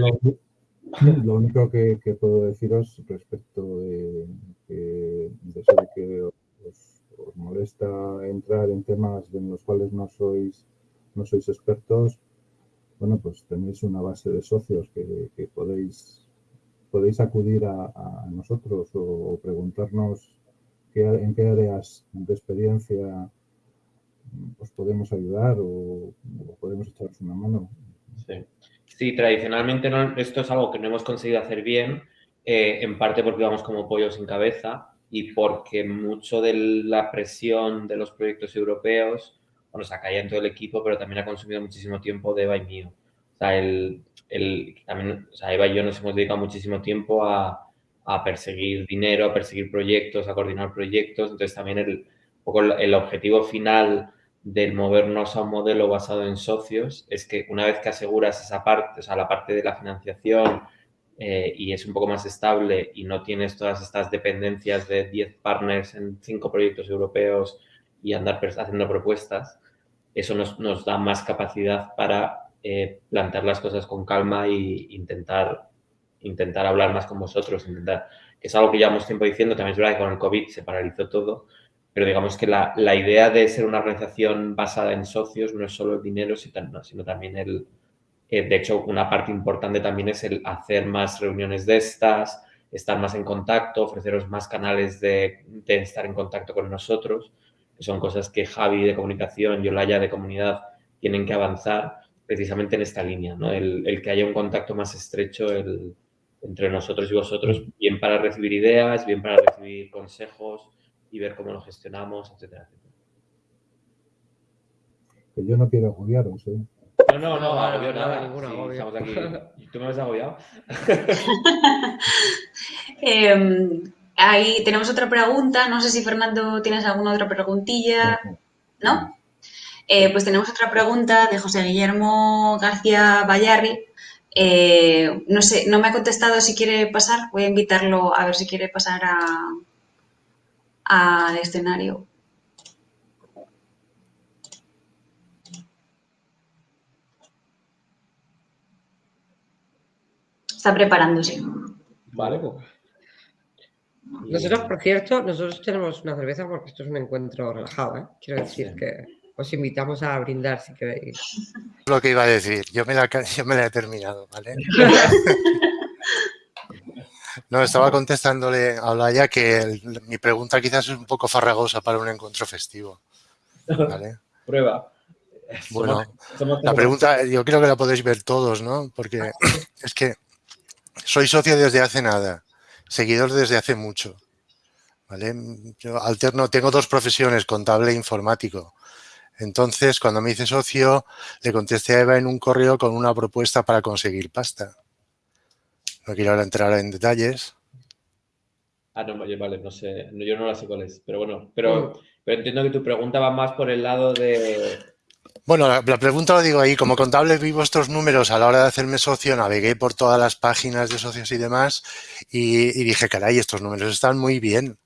Lo único que, puedo deciros respecto de, eso de que os, molesta entrar en temas en los cuales no sois, no sois expertos, bueno, pues tenéis una base de socios que, podéis, podéis acudir a, nosotros o, preguntarnos en qué áreas de experiencia os podemos ayudar o, o podemos echaros una mano. Sí. Sí, tradicionalmente no, esto es algo que no hemos conseguido hacer bien, eh, en parte porque vamos como pollo sin cabeza y porque mucho de la presión de los proyectos europeos, bueno, se caído en todo el equipo, pero también ha consumido muchísimo tiempo de Eva y mío. O sea, el, el, también, o sea, Eva y yo nos hemos dedicado muchísimo tiempo a, a perseguir dinero, a perseguir proyectos, a coordinar proyectos. Entonces, también el, el objetivo final del movernos a un modelo basado en socios es que una vez que aseguras esa parte, o sea, la parte de la financiación eh, y es un poco más estable y no tienes todas estas dependencias de 10 partners en 5 proyectos europeos y andar haciendo propuestas, eso nos, da más capacidad para eh, plantear las cosas con calma e intentar, intentar hablar más con vosotros, intentar, que es algo que llevamos tiempo diciendo, también es verdad que con el COVID se paralizó todo, pero digamos que la, idea de ser una organización basada en socios no es solo el dinero, sino también el, eh, de hecho, una parte importante también es el hacer más reuniones de estas, estar más en contacto, ofreceros más canales de, estar en contacto con nosotros, que son cosas que Javi de comunicación y Olaya de comunidad tienen que avanzar precisamente en esta línea, ¿no? el, que haya un contacto más estrecho entre nosotros y vosotros, bien para recibir ideas, bien para recibir consejos y ver cómo lo gestionamos, etcétera, etcétera. Que yo no quiero agobiaros, ¿eh? No, no, no, agobio nada, ninguna Estamos aquí. ¿Tú me has agobiado? Em, ahí tenemos otra pregunta. No sé si Fernando tienes alguna otra preguntilla. ¿No? Eh, pues tenemos otra pregunta de José Guillermo García Bayarri. Eh, no sé, no me ha contestado si quiere pasar. Voy a invitarlo a ver si quiere pasar al escenario. Está preparándose. Vale, pues. Nosotros, por cierto, nosotros tenemos una cerveza porque esto es un encuentro relajado, ¿eh? Quiero decir que os invitamos a brindar si queréis. Lo que iba a decir, yo me la, me la he terminado, ¿vale? no, estaba contestándole a Olaya que mi pregunta quizás es un poco farragosa para un encuentro festivo. ¿vale? Prueba. Bueno, la pregunta yo creo que la podéis ver todos, ¿no? Porque es que soy socio desde hace nada, seguidor desde hace mucho. ¿vale? Yo alterno, tengo dos profesiones, contable e informático. Entonces, cuando me hice socio, le contesté a Eva en un correo con una propuesta para conseguir pasta. No quiero ahora entrar en detalles. Ah, no, vale, no sé, yo no la sé cuál es, pero bueno, pero, pero entiendo que tu pregunta va más por el lado de, bueno, la, pregunta lo digo ahí, como contable vi vuestros números a la hora de hacerme socio, navegué por todas las páginas de socios y demás y, dije, caray, estos números están muy bien.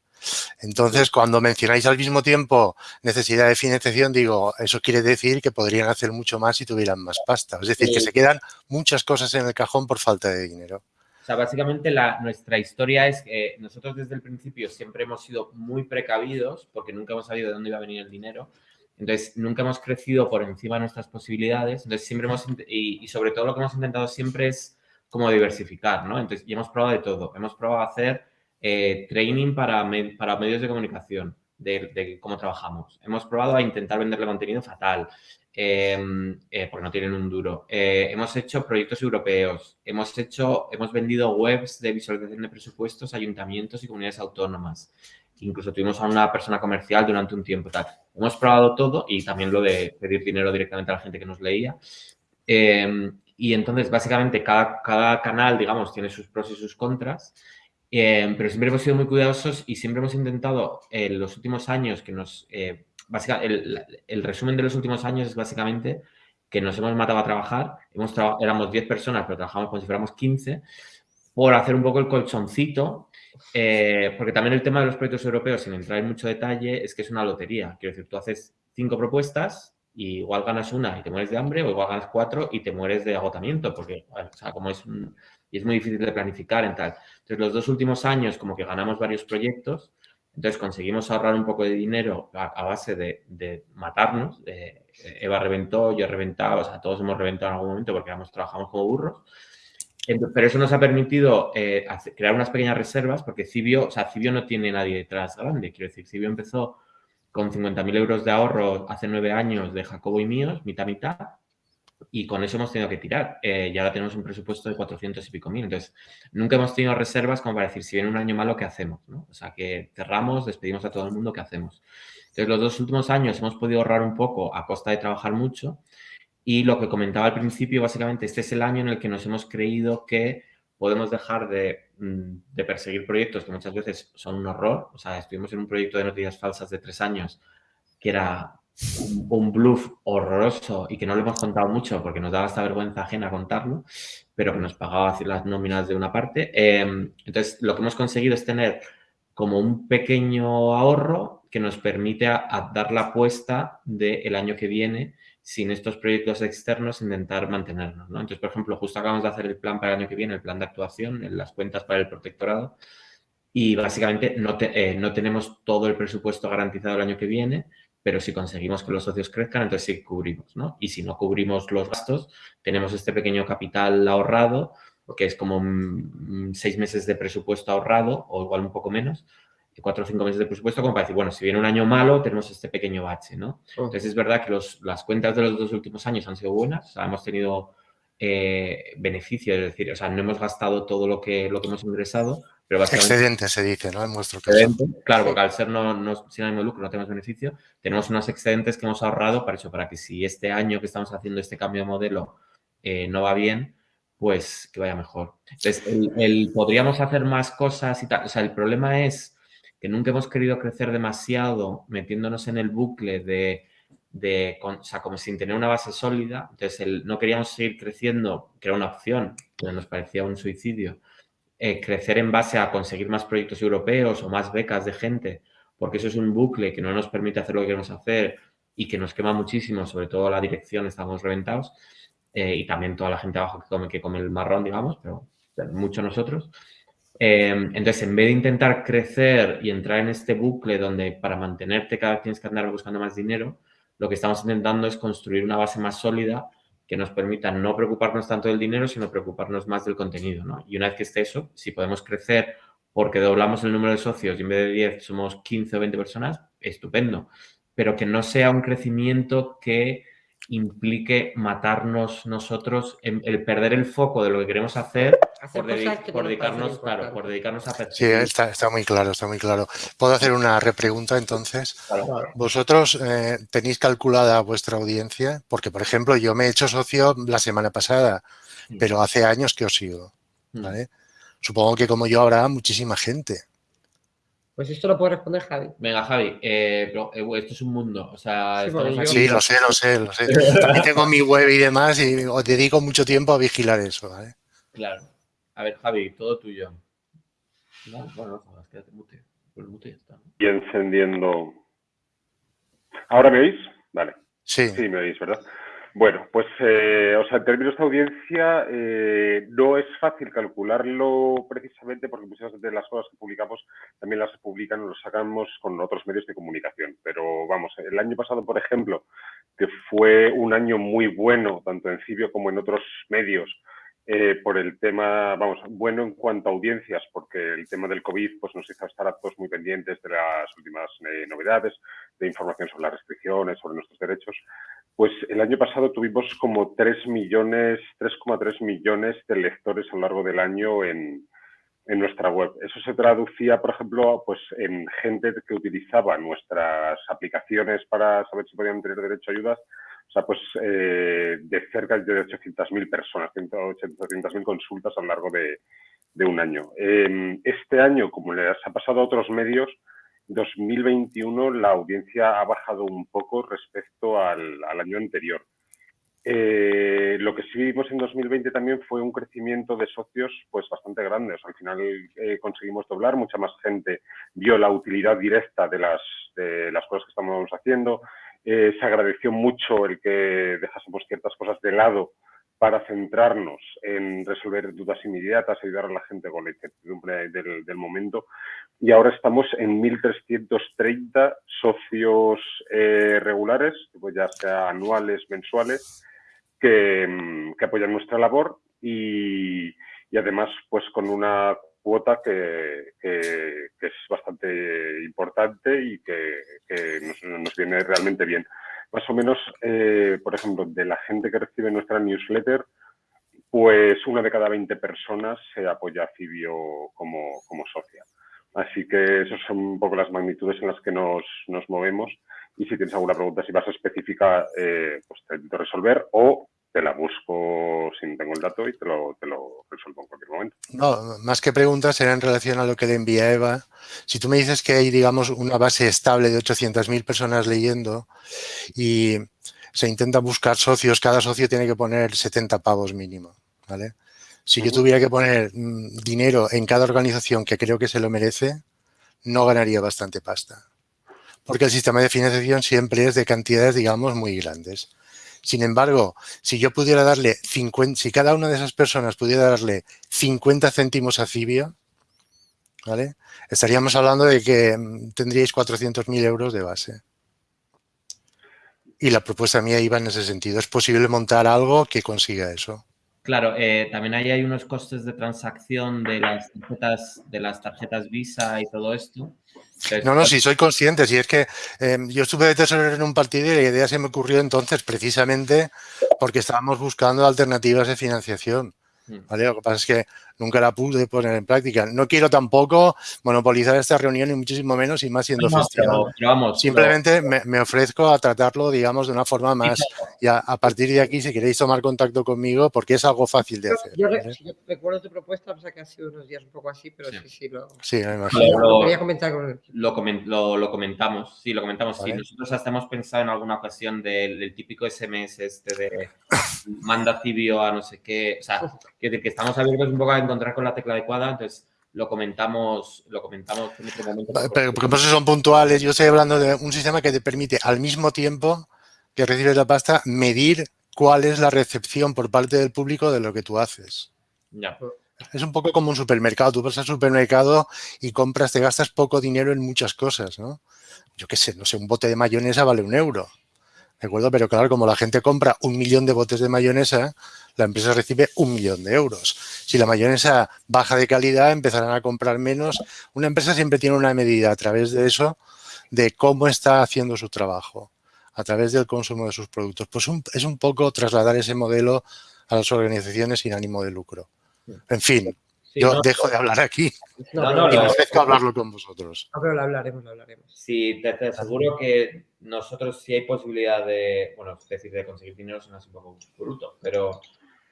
Entonces, cuando mencionáis al mismo tiempo necesidad de financiación, digo, eso quiere decir que podrían hacer mucho más si tuvieran más pasta. Es decir, que se quedan muchas cosas en el cajón por falta de dinero. O sea, básicamente la, nuestra historia es que nosotros desde el principio siempre hemos sido muy precavidos porque nunca hemos sabido de dónde iba a venir el dinero. Entonces, nunca hemos crecido por encima de nuestras posibilidades. Entonces, siempre hemos, y, sobre todo lo que hemos intentado siempre es como diversificar, ¿no? Entonces, y hemos probado de todo. Hemos probado hacer eh, training para, para medios de comunicación, de, cómo trabajamos. Hemos probado a intentar venderle contenido fatal, em, eh, porque no tienen un duro. Eh, hemos hecho proyectos europeos. Hemos hecho, hemos vendido webs de visualización de presupuestos ayuntamientos y comunidades autónomas incluso tuvimos a una persona comercial durante un tiempo. Tal. Hemos probado todo y también lo de pedir dinero directamente a la gente que nos leía. Em, y entonces, básicamente, cada, cada, canal, digamos, tiene sus pros y sus contras, em, pero siempre hemos sido muy cuidadosos y siempre hemos intentado en los últimos años que nos... Eh, el, el, resumen de los últimos años es básicamente que nos hemos matado a trabajar, hemos éramos 10 personas, pero trabajamos como si fuéramos 15, por hacer un poco el colchoncito eh, porque también el tema de los proyectos europeos, sin entrar en mucho detalle, es que es una lotería. Quiero decir, tú haces cinco propuestas y igual ganas una y te mueres de hambre, o igual ganas cuatro y te mueres de agotamiento, porque, o sea, como es y es muy difícil de planificar en tal. Entonces, los dos últimos años como que ganamos varios proyectos, entonces conseguimos ahorrar un poco de dinero a, base de, matarnos. Eva reventó, yo he reventado, o sea, todos hemos reventado en algún momento porque trabajamos como burros. Pero eso nos ha permitido eh, crear unas pequeñas reservas porque Cibio, o sea, Cibio no tiene nadie detrás grande. Quiero decir, Cibio empezó con 50.000 euros de ahorro hace nueve años de Jacobo y míos, mitad mitad, y con eso hemos tenido que tirar. Eh, y ahora tenemos un presupuesto de 400 y pico mil. Entonces, nunca hemos tenido reservas como para decir, si viene un año malo, ¿qué hacemos? O sea, que cerramos, despedimos a todo el mundo, ¿qué hacemos? Entonces, los dos últimos años hemos podido ahorrar un poco a costa de trabajar mucho y lo que comentaba al principio, básicamente, este es el año en el que nos hemos creído que podemos dejar de, mm, perseguir proyectos que muchas veces son un horror. O sea, estuvimos en un proyecto de noticias falsas de tres años que era un, bluff horroroso y que no lo hemos contado mucho porque nos daba esta vergüenza ajena contarlo, pero que nos pagaba las nóminas de una parte. Em, entonces, lo que hemos conseguido es tener como un pequeño ahorro que nos permite dar la apuesta del año que viene sin estos proyectos externos intentar mantenernos. ¿no? Entonces, por ejemplo, justo acabamos de hacer el plan para el año que viene, el plan de actuación, en las cuentas para el protectorado, y básicamente no, eh, no tenemos todo el presupuesto garantizado el año que viene, pero si conseguimos que los socios crezcan, entonces sí cubrimos, ¿no? Y si no cubrimos los gastos, tenemos este pequeño capital ahorrado, que es como seis meses de presupuesto ahorrado, o igual un poco menos, cuatro o cinco meses de presupuesto, como para decir, bueno, si viene un año malo, tenemos este pequeño bache, ¿no? Entonces, es verdad que las cuentas de los dos últimos años han sido buenas, hemos tenido eh, beneficio, es decir, o sea, no hemos gastado todo lo que, lo que hemos ingresado, pero básicamente... Excedente se dice, ¿no? En nuestro caso. Claro, porque al ser no, no, sin ánimo de lucro no tenemos beneficio, tenemos unos excedentes que hemos ahorrado para eso, para que si este año que estamos haciendo este cambio de modelo eh, no va bien, pues que vaya mejor. Entonces, el, podríamos hacer más cosas y tal. O sea, el problema es que nunca hemos querido crecer demasiado metiéndonos en el bucle de, de o sea, como sin tener una base sólida. Entonces, el, no queríamos seguir creciendo, que era una opción, pero nos parecía un suicidio. Eh, crecer en base a conseguir más proyectos europeos o más becas de gente, porque eso es un bucle que no nos permite hacer lo que queremos hacer y que nos quema muchísimo, sobre todo la dirección, estamos reventados, eh, y también toda la gente abajo que come, que come el marrón, digamos, pero, mucho nosotros. Em, entonces, en vez de intentar crecer y entrar en este bucle donde para mantenerte cada vez tienes que andar buscando más dinero, lo que estamos intentando es construir una base más sólida que nos permita no preocuparnos tanto del dinero, sino preocuparnos más del contenido. Y una vez que esté eso, si podemos crecer porque doblamos el número de socios y en vez de 10 somos 15 o 20 personas, estupendo. Pero que no sea un crecimiento que implique matarnos nosotros, el perder el foco de lo que queremos hacer, por, dedicarnos, claro, por dedicarnos a Sí, está, está, muy claro, está muy claro. ¿Puedo hacer una repregunta entonces? ¿Vosotros eh, tenéis calculada vuestra audiencia? Porque, por ejemplo, yo me he hecho socio la semana pasada, mm. pero hace años que os sigo. Mm. ¿vale? Supongo que como yo habrá muchísima gente. Pues esto lo puede responder Javi. Venga, Javi, eh, eh, esto es un mundo. O sea, sí, lo sé, lo sé, lo sé. También tengo mi web y demás y os dedico mucho tiempo a vigilar eso. ¿vale? Claro. A ver, Javi, todo tuyo. No, bueno, no, quédate mute. Pues mute ya está. Y encendiendo. ¿Ahora me oís? Vale. Sí. Sí, me oís, ¿verdad? Bueno, pues, eh, o sea, en términos de audiencia, eh, no es fácil calcularlo precisamente porque muchas de las cosas que publicamos también las publican o las sacamos con otros medios de comunicación. Pero vamos, el año pasado, por ejemplo, que fue un año muy bueno, tanto en Cibio como en otros medios, eh, por el tema, vamos, bueno en cuanto a audiencias, porque el tema del COVID pues, nos hizo estar a todos muy pendientes de las últimas novedades, de información sobre las restricciones, sobre nuestros derechos. Pues el año pasado tuvimos como 3 millones, 3,3 millones de lectores a lo largo del año en, en, nuestra web. Eso se traducía, por ejemplo, pues en gente que utilizaba nuestras aplicaciones para saber si podían tener derecho a ayudas. O sea, pues eh, de cerca de 800.000 personas, 800.000 consultas a lo largo de, de un año. Eh, este año, como les ha pasado a otros medios, 2021 la audiencia ha bajado un poco respecto al, año anterior. Eh, lo que sí vimos en 2020 también fue un crecimiento de socios pues bastante grande. al final eh, conseguimos doblar, mucha más gente vio la utilidad directa de las, de las cosas que estamos haciendo. Eh, se agradeció mucho el que dejásemos ciertas cosas de lado para centrarnos en resolver dudas inmediatas, ayudar a la gente con la incertidumbre del, momento. Y ahora estamos en 1.330 socios eh, regulares, pues ya sea anuales, mensuales, que, apoyan nuestra labor y, además pues con una cuota que, es bastante importante y que, nos viene realmente bien más o menos, eh, por ejemplo, de la gente que recibe nuestra newsletter, pues una de cada 20 personas se apoya a Cibio como, como socia. Así que esas son un poco las magnitudes en las que nos, nos movemos. Y si tienes alguna pregunta, si vas específica, eh, pues te intento resolver o te la busco si no tengo el dato y te lo, te lo resuelvo en cualquier momento. No, más que preguntas era en relación a lo que le envía Eva. Si tú me dices que hay, digamos, una base estable de 800.000 personas leyendo y se intenta buscar socios, cada socio tiene que poner 70 pavos mínimo, ¿vale? Si yo tuviera que poner mm, dinero en cada organización que creo que se lo merece, no ganaría bastante pasta porque el sistema de financiación siempre es de cantidades, digamos, muy grandes. Sin embargo, si yo pudiera darle 50, si cada una de esas personas pudiera darle 50 céntimos a Cibio, ¿vale? Estaríamos hablando de que mm, tendríais 400.000 euros de base. Y la propuesta mía iba en ese sentido. ¿Es posible montar algo que consiga eso? Claro, eh, también ahí hay unos costes de transacción de las tarjetas, de las tarjetas Visa y todo esto. no, no, sí, soy consciente. Si es que em, yo estuve de tesorero en un partido y la idea se me ocurrió entonces precisamente porque estábamos buscando alternativas de financiación. Mm. ¿vale? Lo que pasa es que nunca la pude poner en práctica. No quiero tampoco monopolizar esta reunión, ni muchísimo menos, y más siendo festival. Simplemente me, ofrezco a tratarlo, digamos, de una forma más... Y a, partir de aquí, si queréis tomar contacto conmigo, porque es algo fácil de hacer. Yo, recuerdo tu propuesta, o sea que ha sido unos días un poco así, pero sí, sí, lo... Sí, me imagino. Lo, quería comentar con lo, lo, comentamos, sí, lo comentamos. Sí, nosotros hasta hemos pensado en alguna ocasión del, típico SMS este de manda cibio a no sé qué, o sea, que, que estamos abiertos un poco a encontrar con la tecla adecuada, entonces lo comentamos, lo comentamos en otro momento. Pero, porque por eso son puntuales. Yo estoy hablando de un sistema que te permite al mismo tiempo que recibes la pasta medir cuál es la recepción por parte del público de lo que tú haces. Ya. Es un poco como un supermercado. Tú vas al supermercado y compras, te gastas poco dinero en muchas cosas, ¿no? Yo qué sé, no sé, un bote de mayonesa vale un euro. ¿De acuerdo? Pero claro, como la gente compra un millón de botes de mayonesa, la empresa recibe un millón de euros. Si la mayonesa baja de calidad, empezarán a comprar menos. Una empresa siempre tiene una medida a través de eso, de cómo está haciendo su trabajo, a través del consumo de sus productos. Pues es un poco trasladar ese modelo a las organizaciones sin ánimo de lucro. En fin, yo dejo de hablar aquí no, no, y me hablarlo con vosotros. No, pero lo hablaremos, lo hablaremos. Sí, te, aseguro que nosotros sí hay posibilidad de, bueno, es decir, de conseguir dinero suena un poco bruto, pero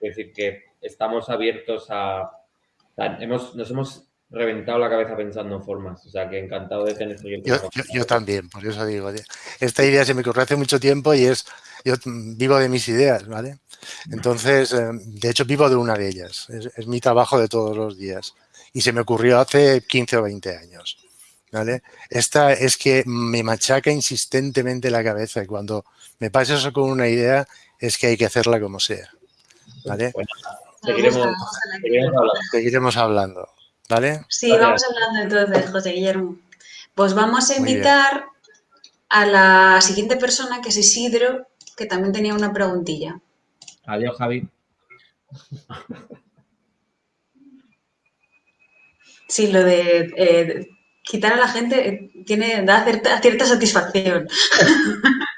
es decir, que estamos abiertos a... hemos, nos hemos reventado la cabeza pensando en formas. O sea, que encantado de tener yo, yo, también, por eso digo. Esta idea se me ocurrió hace mucho tiempo y es... Yo vivo de mis ideas, ¿vale? Entonces, eh, de hecho, vivo de una de ellas. Es, mi trabajo de todos los días. Y se me ocurrió hace 15 o 20 años. ¿Vale? Esta es que me machaca insistentemente la cabeza y cuando me pasa eso con una idea es que hay que hacerla como sea. ¿vale? seguiremos, hablando, ¿vale? Sí, vamos hablando entonces, José Guillermo. Pues vamos a invitar a la siguiente persona, que es Isidro, que también tenía una preguntilla. Adiós, Javi. Sí, lo de eh, quitar a la gente eh, tiene, da cierta, cierta satisfacción.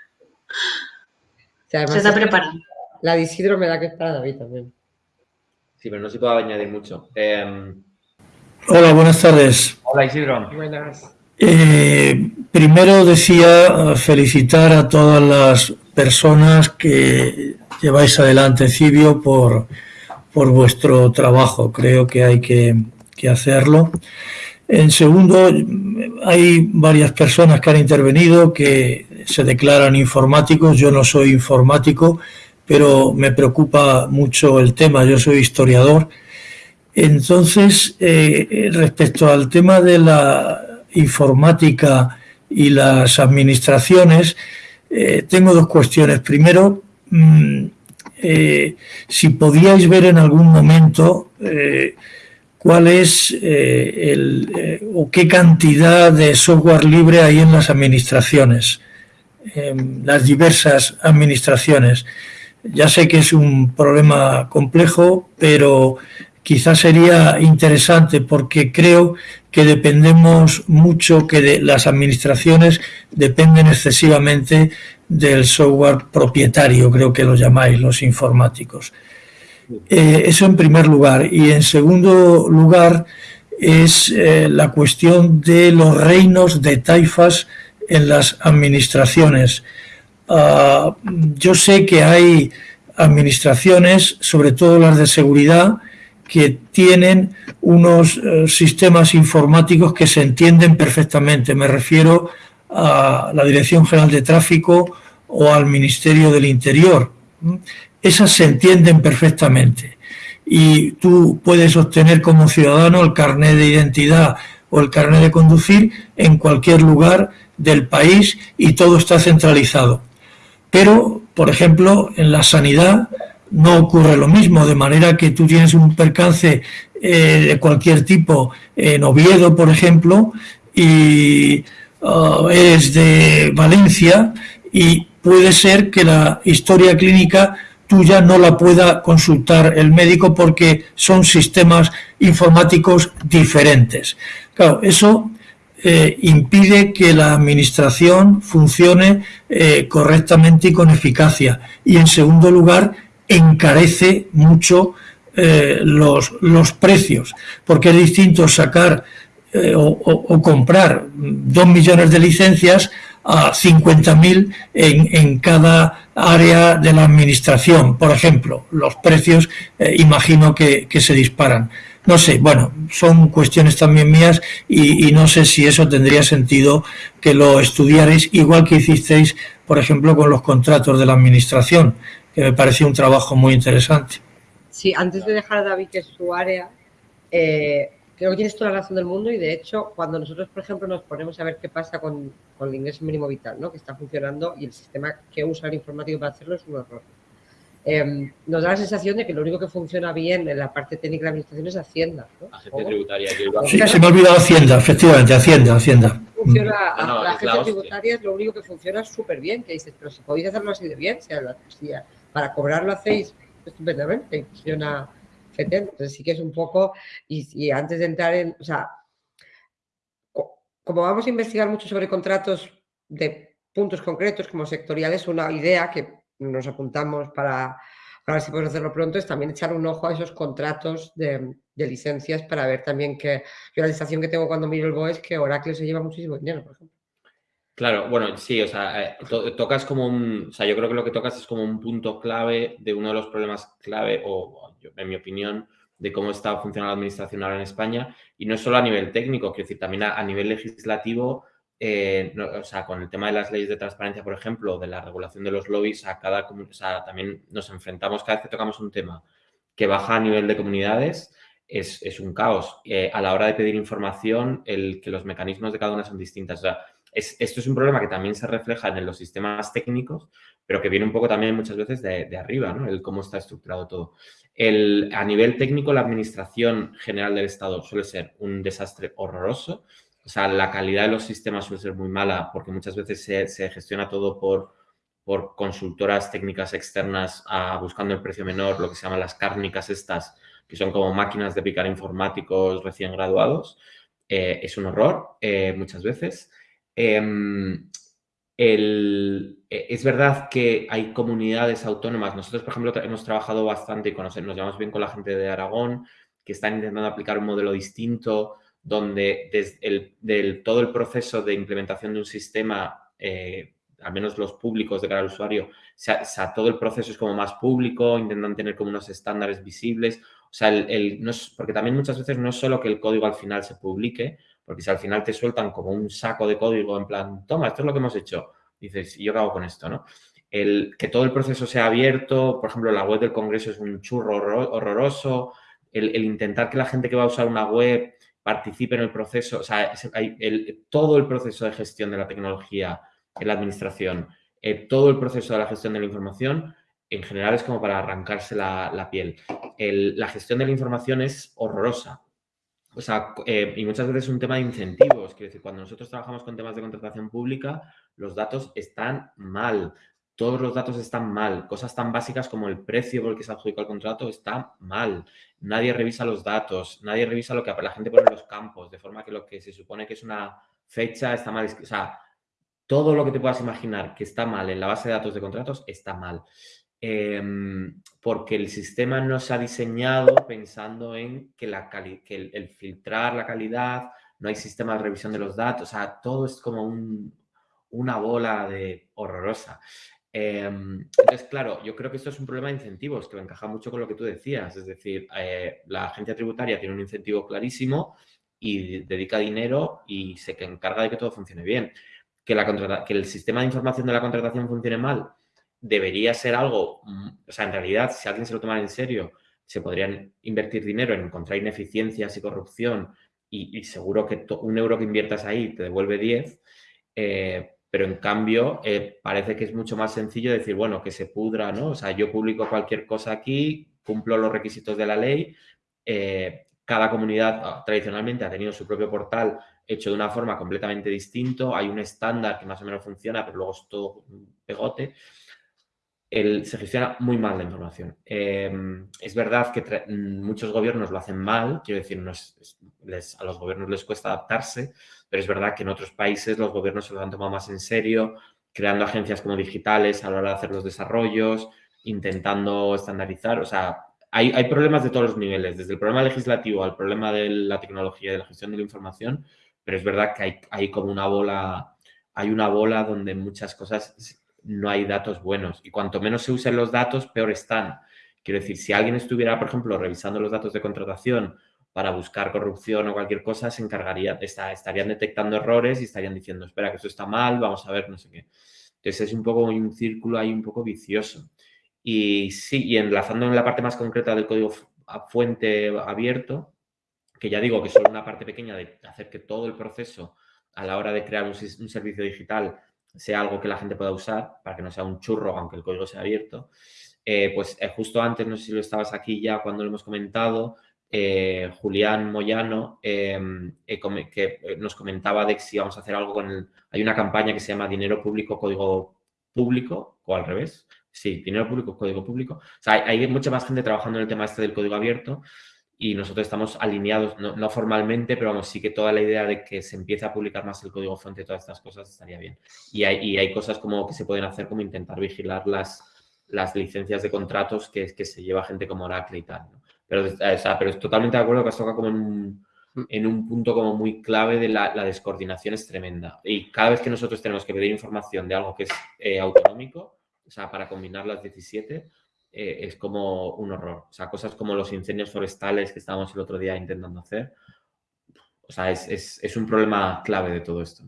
Se está preparando. La de Isidro me da que es para David también. Sí, pero no se puede añadir mucho. Em, Hola, buenas tardes. Hola, Isidro. Buenas. Eh, primero decía felicitar a todas las personas que lleváis adelante Cibio por, por vuestro trabajo. Creo que hay que, que hacerlo. En segundo, hay varias personas que han intervenido que se declaran informáticos. Yo no soy informático, pero me preocupa mucho el tema, yo soy historiador. Entonces, eh, respecto al tema de la informática y las administraciones, eh, tengo dos cuestiones. Primero, mm, eh, si podíais ver en algún momento cuál es el, o qué cantidad de software libre hay en las administraciones, en las diversas administraciones. Ya sé que es un problema complejo, pero quizás sería interesante porque creo que dependemos mucho, que las administraciones dependen excesivamente del software propietario, creo que lo llamáis los informáticos. Eh, eso en primer lugar. Y en segundo lugar es eh, la cuestión de los reinos de taifas en las administraciones. Ah, yo sé que hay administraciones, sobre todo las de seguridad, que tienen unos eh, sistemas informáticos que se entienden perfectamente. Me refiero a la Dirección General de Tráfico o al Ministerio del Interior. Esas se entienden perfectamente. Y tú puedes obtener como ciudadano el carnet de identidad o el carnet de conducir en cualquier lugar del país y todo está centralizado. Pero, por ejemplo, en la sanidad no ocurre lo mismo, de manera que tú tienes un percance eh, de cualquier tipo en Oviedo, por ejemplo, y uh, eres de Valencia y puede ser que la historia clínica tuya no la pueda consultar el médico porque son sistemas informáticos diferentes. Claro, eso eh, impide que la administración funcione eh, correctamente y con eficacia. Y en segundo lugar, encarece mucho eh, los, los, precios, porque es distinto sacar o, o, comprar dos millones de licencias a 50.000 en, en cada área de la administración. Por ejemplo, los precios imagino que, que se disparan. No sé, bueno, son cuestiones también mías y, no sé si eso tendría sentido que lo estudiarais igual que hicisteis, por ejemplo, con los contratos de la administración, que me pareció un trabajo muy interesante. Sí, antes de dejar a David que es su área, eh, creo que tienes toda la razón del mundo y de hecho cuando nosotros, por ejemplo, nos ponemos a ver qué pasa con, con el ingreso mínimo vital, ¿no? que está funcionando y el sistema que usa el informático para hacerlo es un error Em, nos da la sensación de que lo único que funciona bien en la parte técnica de la administración es Hacienda. ¿no? Agencia tributaria. Sí, se me ha olvidado Hacienda, efectivamente, Hacienda, Hacienda. Funciona, la agencia tributaria es lo único que funciona súper bien, que dices, pero si podéis hacerlo así de bien, si, para cobrarlo hacéis estupendamente funciona fetén. Entonces sí que es un poco, y, antes de entrar en, o sea, como vamos a investigar mucho sobre contratos de puntos concretos como sectoriales, una idea que nos apuntamos para, para ver si podemos hacerlo pronto, es también echar un ojo a esos contratos de, licencias para ver también que yo la sensación que tengo cuando miro el BOE es que Oracle se lleva muchísimo dinero, por ejemplo. Claro, bueno, sí, o sea, eh, tocas como un, o sea, yo creo que lo que tocas es como un punto clave de uno de los problemas clave, o en mi opinión, de cómo está funcionando la administración ahora en España, y no solo a nivel técnico, quiero decir, también a nivel legislativo, eh, o sea, con el tema de las leyes de transparencia, por ejemplo, de la regulación de los lobbies, a cada, o sea, también nos enfrentamos cada vez que tocamos un tema que baja a nivel de comunidades, es, es un caos. Eh, a la hora de pedir información, el que los mecanismos de cada una son distintas. O sea, es, esto es un problema que también se refleja en los sistemas técnicos, pero que viene un poco también muchas veces de, de arriba, ¿no? El cómo está estructurado todo. El, a nivel técnico, la administración general del Estado suele ser un desastre horroroso o sea, la calidad de los sistemas suele ser muy mala porque muchas veces se, gestiona todo por, por consultoras técnicas externas buscando el precio menor, lo que se llaman las cárnicas estas, que son como máquinas de picar informáticos recién graduados. Eh, es un horror eh, muchas veces. Em, eh, es verdad que hay comunidades autónomas. Nosotros, por ejemplo, hemos trabajado bastante y nos llevamos bien con la gente de Aragón, que están intentando aplicar un modelo distinto donde desde todo el proceso de implementación de un sistema, eh, al menos los públicos de cara al usuario, todo el proceso es como más público, intentan tener como unos estándares visibles. O sea, el, porque también muchas veces no es solo que el código al final se publique, porque si al final te sueltan como un saco de código en plan, toma, esto es lo que hemos hecho, dices, ¿y yo qué hago con esto? ¿no? El, que todo el proceso sea abierto, por ejemplo, la web del Congreso es un churro horroroso, el, el intentar que la gente que va a usar una web participe en el proceso, o sea, todo el proceso de gestión de la tecnología en la administración, eh, todo el proceso de la gestión de la información, en general es como para arrancarse la, piel. la gestión de la información es horrorosa. O sea, eh, y muchas veces es un tema de incentivos. Quiero decir, cuando nosotros trabajamos con temas de contratación pública, los datos están mal todos los datos están mal. Cosas tan básicas como el precio por el que se adjudica el contrato está mal. Nadie revisa los datos, nadie revisa lo que la gente pone en los campos, de forma que lo que se supone que es una fecha está mal. O sea, todo lo que te puedas imaginar que está mal en la base de datos de contratos está mal. Em, porque el sistema no se ha diseñado pensando en que, la el, filtrar la calidad, no hay sistema de revisión de los datos, o sea, todo es como una bola de horrorosa. Em, entonces, claro, yo creo que esto es un problema de incentivos que encaja mucho con lo que tú decías. Es decir, eh, la agencia tributaria tiene un incentivo clarísimo y dedica dinero y se encarga de que todo funcione bien. Que el sistema de información de la contratación funcione mal debería ser algo, o sea, en realidad, si alguien se lo tomara en serio, se podrían invertir dinero en encontrar ineficiencias y corrupción y, y seguro que un euro que inviertas ahí te devuelve 10 Eh, pero en cambio eh, parece que es mucho más sencillo decir, bueno, que se pudra, ¿no? O sea, yo publico cualquier cosa aquí, cumplo los requisitos de la ley, cada comunidad ah, tradicionalmente ha tenido su propio portal hecho de una forma completamente distinto, hay un estándar que más o menos funciona, pero luego es todo un pegote. Se gestiona muy mal la información. Em, es verdad que muchos gobiernos lo hacen mal, quiero decir, a los gobiernos les cuesta adaptarse, pero es verdad que en otros países los gobiernos se lo han tomado más en serio, creando agencias como digitales a la hora de hacer los desarrollos, intentando estandarizar, o sea, hay, hay problemas de todos los niveles, desde el problema legislativo al problema de la tecnología y de la gestión de la información, pero es verdad que hay, hay como una bola, hay una bola donde muchas cosas no hay datos buenos y cuanto menos se usen los datos, peor están. Quiero decir, si alguien estuviera, por ejemplo, revisando los datos de contratación para buscar corrupción o cualquier cosa, se encargaría, de estarían detectando errores y estarían diciendo, espera, que esto está mal, vamos a ver, no sé qué. Entonces es un poco un círculo ahí un poco vicioso. Y sí, y enlazando en la parte más concreta del código fuente abierto, que ya digo que es solo una parte pequeña de hacer que todo el proceso a la hora de crear un, servicio digital sea algo que la gente pueda usar, para que no sea un churro, aunque el código sea abierto, eh, pues eh, justo antes, no sé si lo estabas aquí ya cuando lo hemos comentado, eh, Julián Moyano, em, que nos comentaba de que si vamos a hacer algo con el... Hay una campaña que se llama Dinero Público, Código Público, o al revés. Sí, Dinero Público, Código Público. O sea, hay, hay mucha más gente trabajando en el tema este del código abierto y nosotros estamos alineados, no, formalmente, pero vamos, sí que toda la idea de que se empiece a publicar más el código fuente y todas estas cosas estaría bien. Y hay, hay cosas como que se pueden hacer como intentar vigilar las, las licencias de contratos que, que se lleva gente como Oracle y tal. Pero, o sea, pero es totalmente de acuerdo que has tocado como en un, en un punto como muy clave de la, la, descoordinación es tremenda. Y cada vez que nosotros tenemos que pedir información de algo que es eh, autonómico, o sea, para combinar las 17, eh, es como un horror. O sea, cosas como los incendios forestales que estábamos el otro día intentando hacer. O sea, es, un problema clave de todo esto.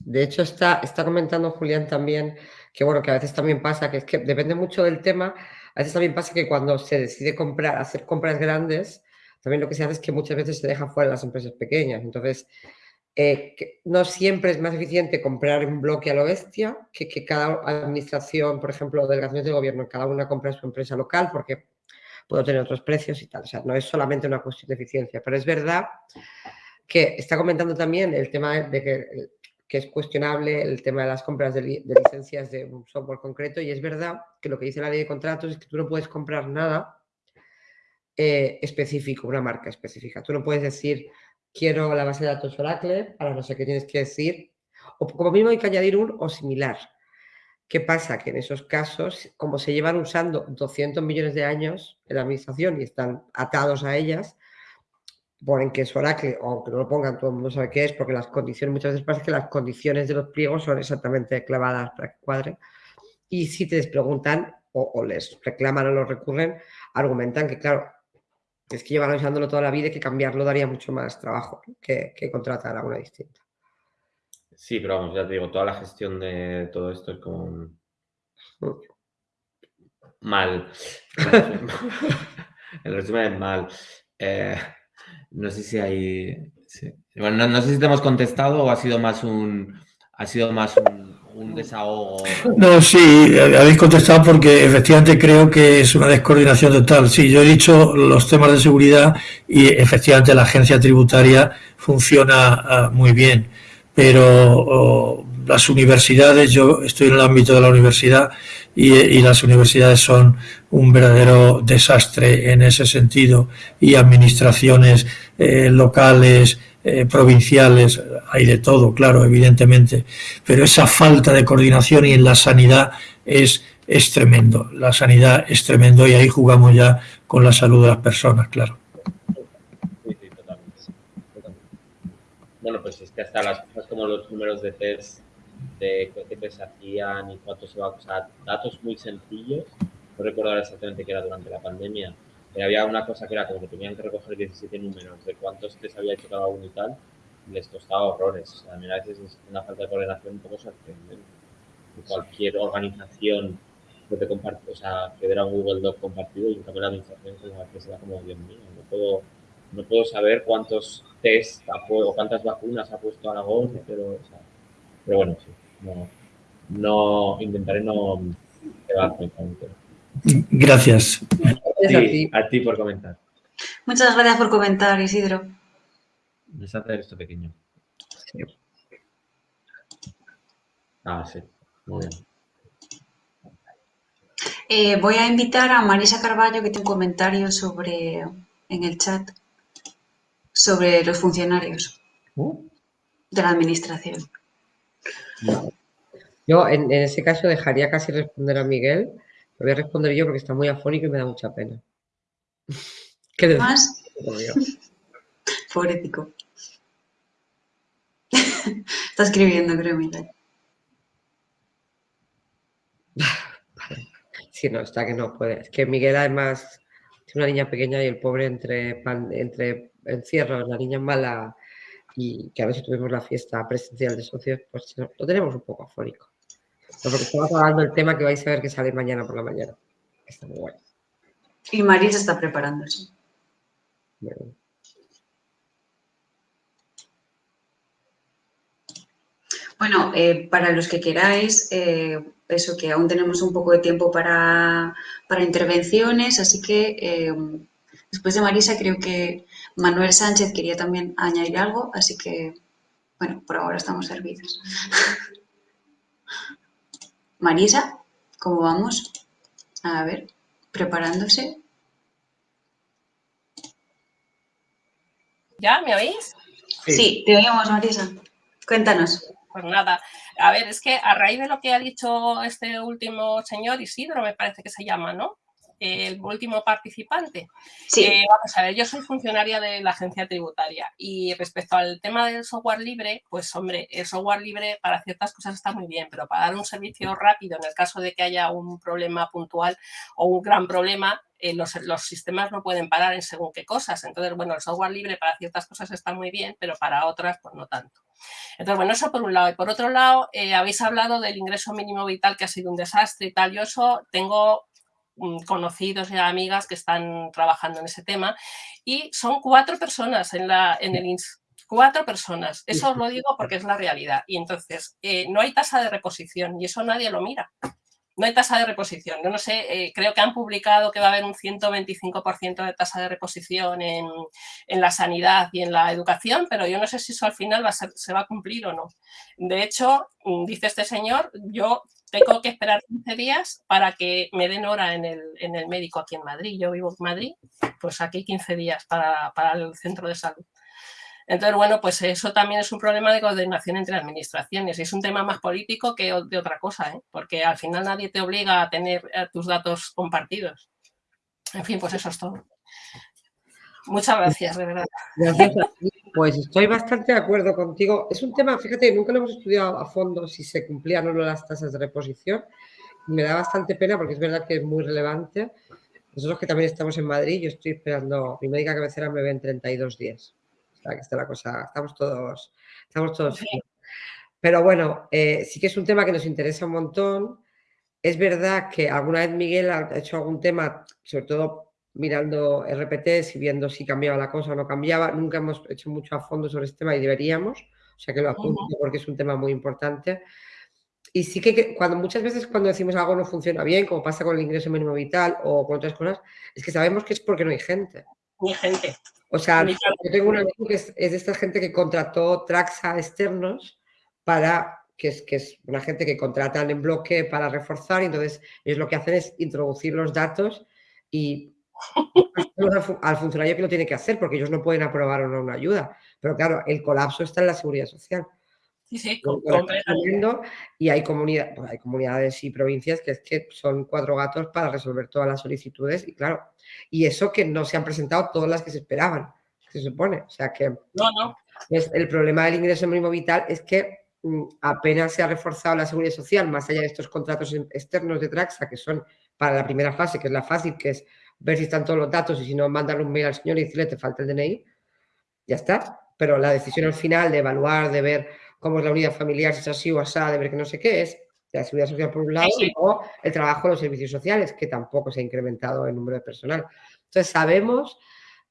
De hecho, está, está comentando Julián también que, bueno, que a veces también pasa, que es que depende mucho del tema, a veces también pasa que cuando se decide comprar, hacer compras grandes, también lo que se hace es que muchas veces se deja fuera las empresas pequeñas. Entonces, eh, no siempre es más eficiente comprar un bloque a lo bestia que cada administración, por ejemplo, delegaciones de gobierno, cada una compra su empresa local porque puedo tener otros precios y tal. O sea, no es solamente una cuestión de eficiencia, pero es verdad que está comentando también el tema de que, que es cuestionable el tema de las compras de, licencias de un software concreto y es verdad que lo que dice la ley de contratos es que tú no puedes comprar nada eh, específico, una marca específica. Tú no puedes decir quiero la base de datos Oracle, para no sé qué tienes que decir, o como mínimo hay que añadir un o similar. ¿Qué pasa? Que en esos casos, como se llevan usando 200 millones de años en la administración y están atados a ellas, ponen que es Oracle, o aunque no lo pongan, todo el mundo sabe qué es, porque las condiciones, muchas veces pasa que las condiciones de los pliegos son exactamente clavadas para que cuadre. Y si te les preguntan o, o les reclaman o los recurren, argumentan que, claro, es que llevan usándolo toda la vida y que cambiarlo daría mucho más trabajo que, contratar a una distinta. Sí, pero vamos, ya te digo, toda la gestión de todo esto es como mal. El resumen es mal. Eh, no sé si hay. Bueno, no, sé si te hemos contestado o ha sido más un. Ha sido más un No, sí, habéis contestado porque efectivamente creo que es una descoordinación total. Sí, yo he dicho los temas de seguridad y efectivamente la agencia tributaria funciona ah, muy bien, pero las universidades, yo estoy en el ámbito de la universidad y, las universidades son un verdadero desastre en ese sentido y administraciones eh, locales, eh, provinciales, hay de todo, claro, evidentemente, pero esa falta de coordinación y en la sanidad es, es tremendo. La sanidad es tremendo y ahí jugamos ya con la salud de las personas, claro. Bueno, pues es que hasta las cosas como los números de test, de qué se hacían y cuánto se va a usar, datos muy sencillos, no recuerdo exactamente qué era durante la pandemia, había una cosa que era como que tenían que recoger 17 números de cuántos les había hecho cada uno y tal, les costaba horrores. O sea, a a veces es una falta de coordinación un poco sorprendente. Cualquier organización puede compartir, o sea, que era un Google Doc compartido y en cambio la administración se da como, Dios mío, no puedo, no puedo saber cuántos test o cuántas vacunas ha puesto Aragón, pero, pero bueno, sí, no, intentaré no quedarme con Gracias. Sí, a ti por comentar. Muchas gracias por comentar, Isidro. Les hacer esto pequeño. Ah, sí. Muy bien. Eh, voy a invitar a Marisa Carballo que tiene un comentario sobre en el chat sobre los funcionarios ¿Oh? de la administración. Yo en, ese caso dejaría casi responder a Miguel. Lo voy a responder yo porque está muy afónico y me da mucha pena. ¿Qué más? Pobrecito. está escribiendo, creo, Miguel. Sí, no, está que no puede. Es que Miguel además tiene una niña pequeña y el pobre entre, entre encierros, la niña mala y que a veces tuvimos la fiesta presencial de socios, pues lo tenemos un poco afónico. Porque estamos hablando del tema que vais a ver que sale mañana por la mañana. Está muy bueno. Y Marisa está preparándose. Bueno, eh, para los que queráis, eh, eso que aún tenemos un poco de tiempo para, intervenciones, así que eh, después de Marisa creo que Manuel Sánchez quería también añadir algo, así que, bueno, por ahora estamos servidos. Marisa, ¿cómo vamos? A ver, preparándose. ¿Ya? ¿Me oís? Sí, te oímos, Marisa. Cuéntanos. Pues nada, a ver, es que a raíz de lo que ha dicho este último señor, Isidro me parece que se llama, ¿no? El último participante. Sí. Eh, vamos a ver, yo soy funcionaria de la agencia tributaria y respecto al tema del software libre, pues hombre, el software libre para ciertas cosas está muy bien, pero para dar un servicio rápido en el caso de que haya un problema puntual o un gran problema, eh, los, sistemas no pueden parar en según qué cosas. Entonces, bueno, el software libre para ciertas cosas está muy bien, pero para otras, pues no tanto. Entonces, bueno, eso por un lado. Y por otro lado, eh, habéis hablado del ingreso mínimo vital que ha sido un desastre y tal. Yo eso tengo conocidos y amigas que están trabajando en ese tema y son cuatro personas en, la, en el INS. Cuatro personas. Eso os lo digo porque es la realidad. Y entonces, eh, no hay tasa de reposición y eso nadie lo mira. No hay tasa de reposición. Yo no sé, eh, creo que han publicado que va a haber un 125% de tasa de reposición en, en, la sanidad y en la educación, pero yo no sé si eso al final va a se va a cumplir o no. De hecho, mm, dice este señor, yo tengo que esperar 15 días para que me den hora en el, en el médico aquí en Madrid. Yo vivo en Madrid, pues aquí 15 días para, para el centro de salud. Entonces, bueno, pues eso también es un problema de coordinación entre administraciones. Es un tema más político que de otra cosa, ¿eh? porque al final nadie te obliga a tener eh, tus datos compartidos. En fin, pues eso es todo. Muchas gracias, de verdad. Gracias Pues estoy bastante de acuerdo contigo. Es un tema, fíjate, nunca lo hemos estudiado a fondo si se cumplían o no las tasas de reposición. Me da bastante pena porque es verdad que es muy relevante. Nosotros que también estamos en Madrid, yo estoy esperando, mi médica cabecera me ve en 32 días. O sea, que está la cosa, estamos todos, estamos todos. Pero bueno, eh, sí que es un tema que nos interesa un montón. Es verdad que alguna vez Miguel ha hecho algún tema, sobre todo mirando RPTs y viendo si cambiaba la cosa o no cambiaba. Nunca hemos hecho mucho a fondo sobre este tema y deberíamos, o sea que lo apunto porque es un tema muy importante. Y sí que cuando muchas veces cuando decimos algo no funciona bien, como pasa con el ingreso mínimo vital o con otras cosas, es que sabemos que es porque no hay gente. No hay gente. O sea, yo tengo un amigo que es, es, de esta gente que contrató Traxa externos para, que es, que es una gente que contratan en bloque para reforzar y entonces ellos lo que hacen es introducir los datos y al funcionario que lo tiene que hacer porque ellos no pueden aprobar o no una ayuda. Pero claro, el colapso está en la seguridad social. Sí, sí, y hay, comunidad, pues hay comunidades y provincias que es que son cuatro gatos para resolver todas las solicitudes y claro, y eso que no se han presentado todas las que se esperaban, se supone. O sea que no, no. Es, el problema del ingreso mínimo vital es que mm, apenas se ha reforzado la seguridad social, más allá de estos contratos externos de Traxa, que son para la primera fase, que es la fácil, que es ver si están todos los datos y si no, mandarle un mail al señor y decirle te falta el DNI, ya está. Pero la decisión al final de evaluar, de ver cómo es la unidad familiar, si es así o así, de ver que no sé qué es, la seguridad social por un lado y luego el trabajo de los servicios sociales, que tampoco se ha incrementado el número de personal. Entonces sabemos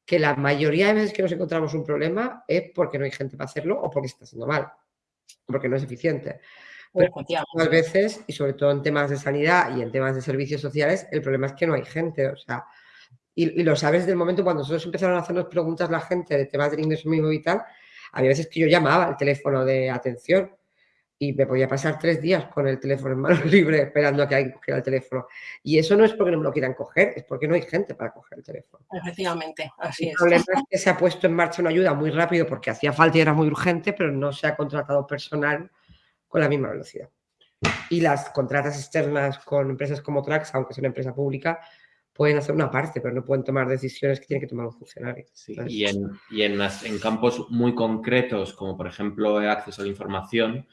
que la mayoría de veces que nos encontramos un problema es porque no hay gente para hacerlo o porque está haciendo mal. porque no es eficiente. Pero muchas veces, y sobre todo en temas de sanidad y en temas de servicios sociales, el problema es que no hay gente. O sea, y, lo sabes desde el momento cuando nosotros empezaron a hacernos preguntas la gente de temas del ingreso mínimo vital, había veces que yo llamaba al teléfono de atención y me podía pasar tres días con el teléfono en mano libre esperando a que alguien cogiera el teléfono. Y eso no es porque no me lo quieran coger, es porque no hay gente para coger el teléfono. Efectivamente, así es. El problema es que se ha puesto en marcha una ayuda muy rápido porque hacía falta y era muy urgente, pero no se ha contratado personal con la misma velocidad. Y las contratas externas con empresas como Trax, aunque sea una empresa pública, pueden hacer una parte, pero no pueden tomar decisiones que tienen que tomar los funcionarios. y, en, y en, en, campos muy concretos, como por ejemplo el acceso a la información,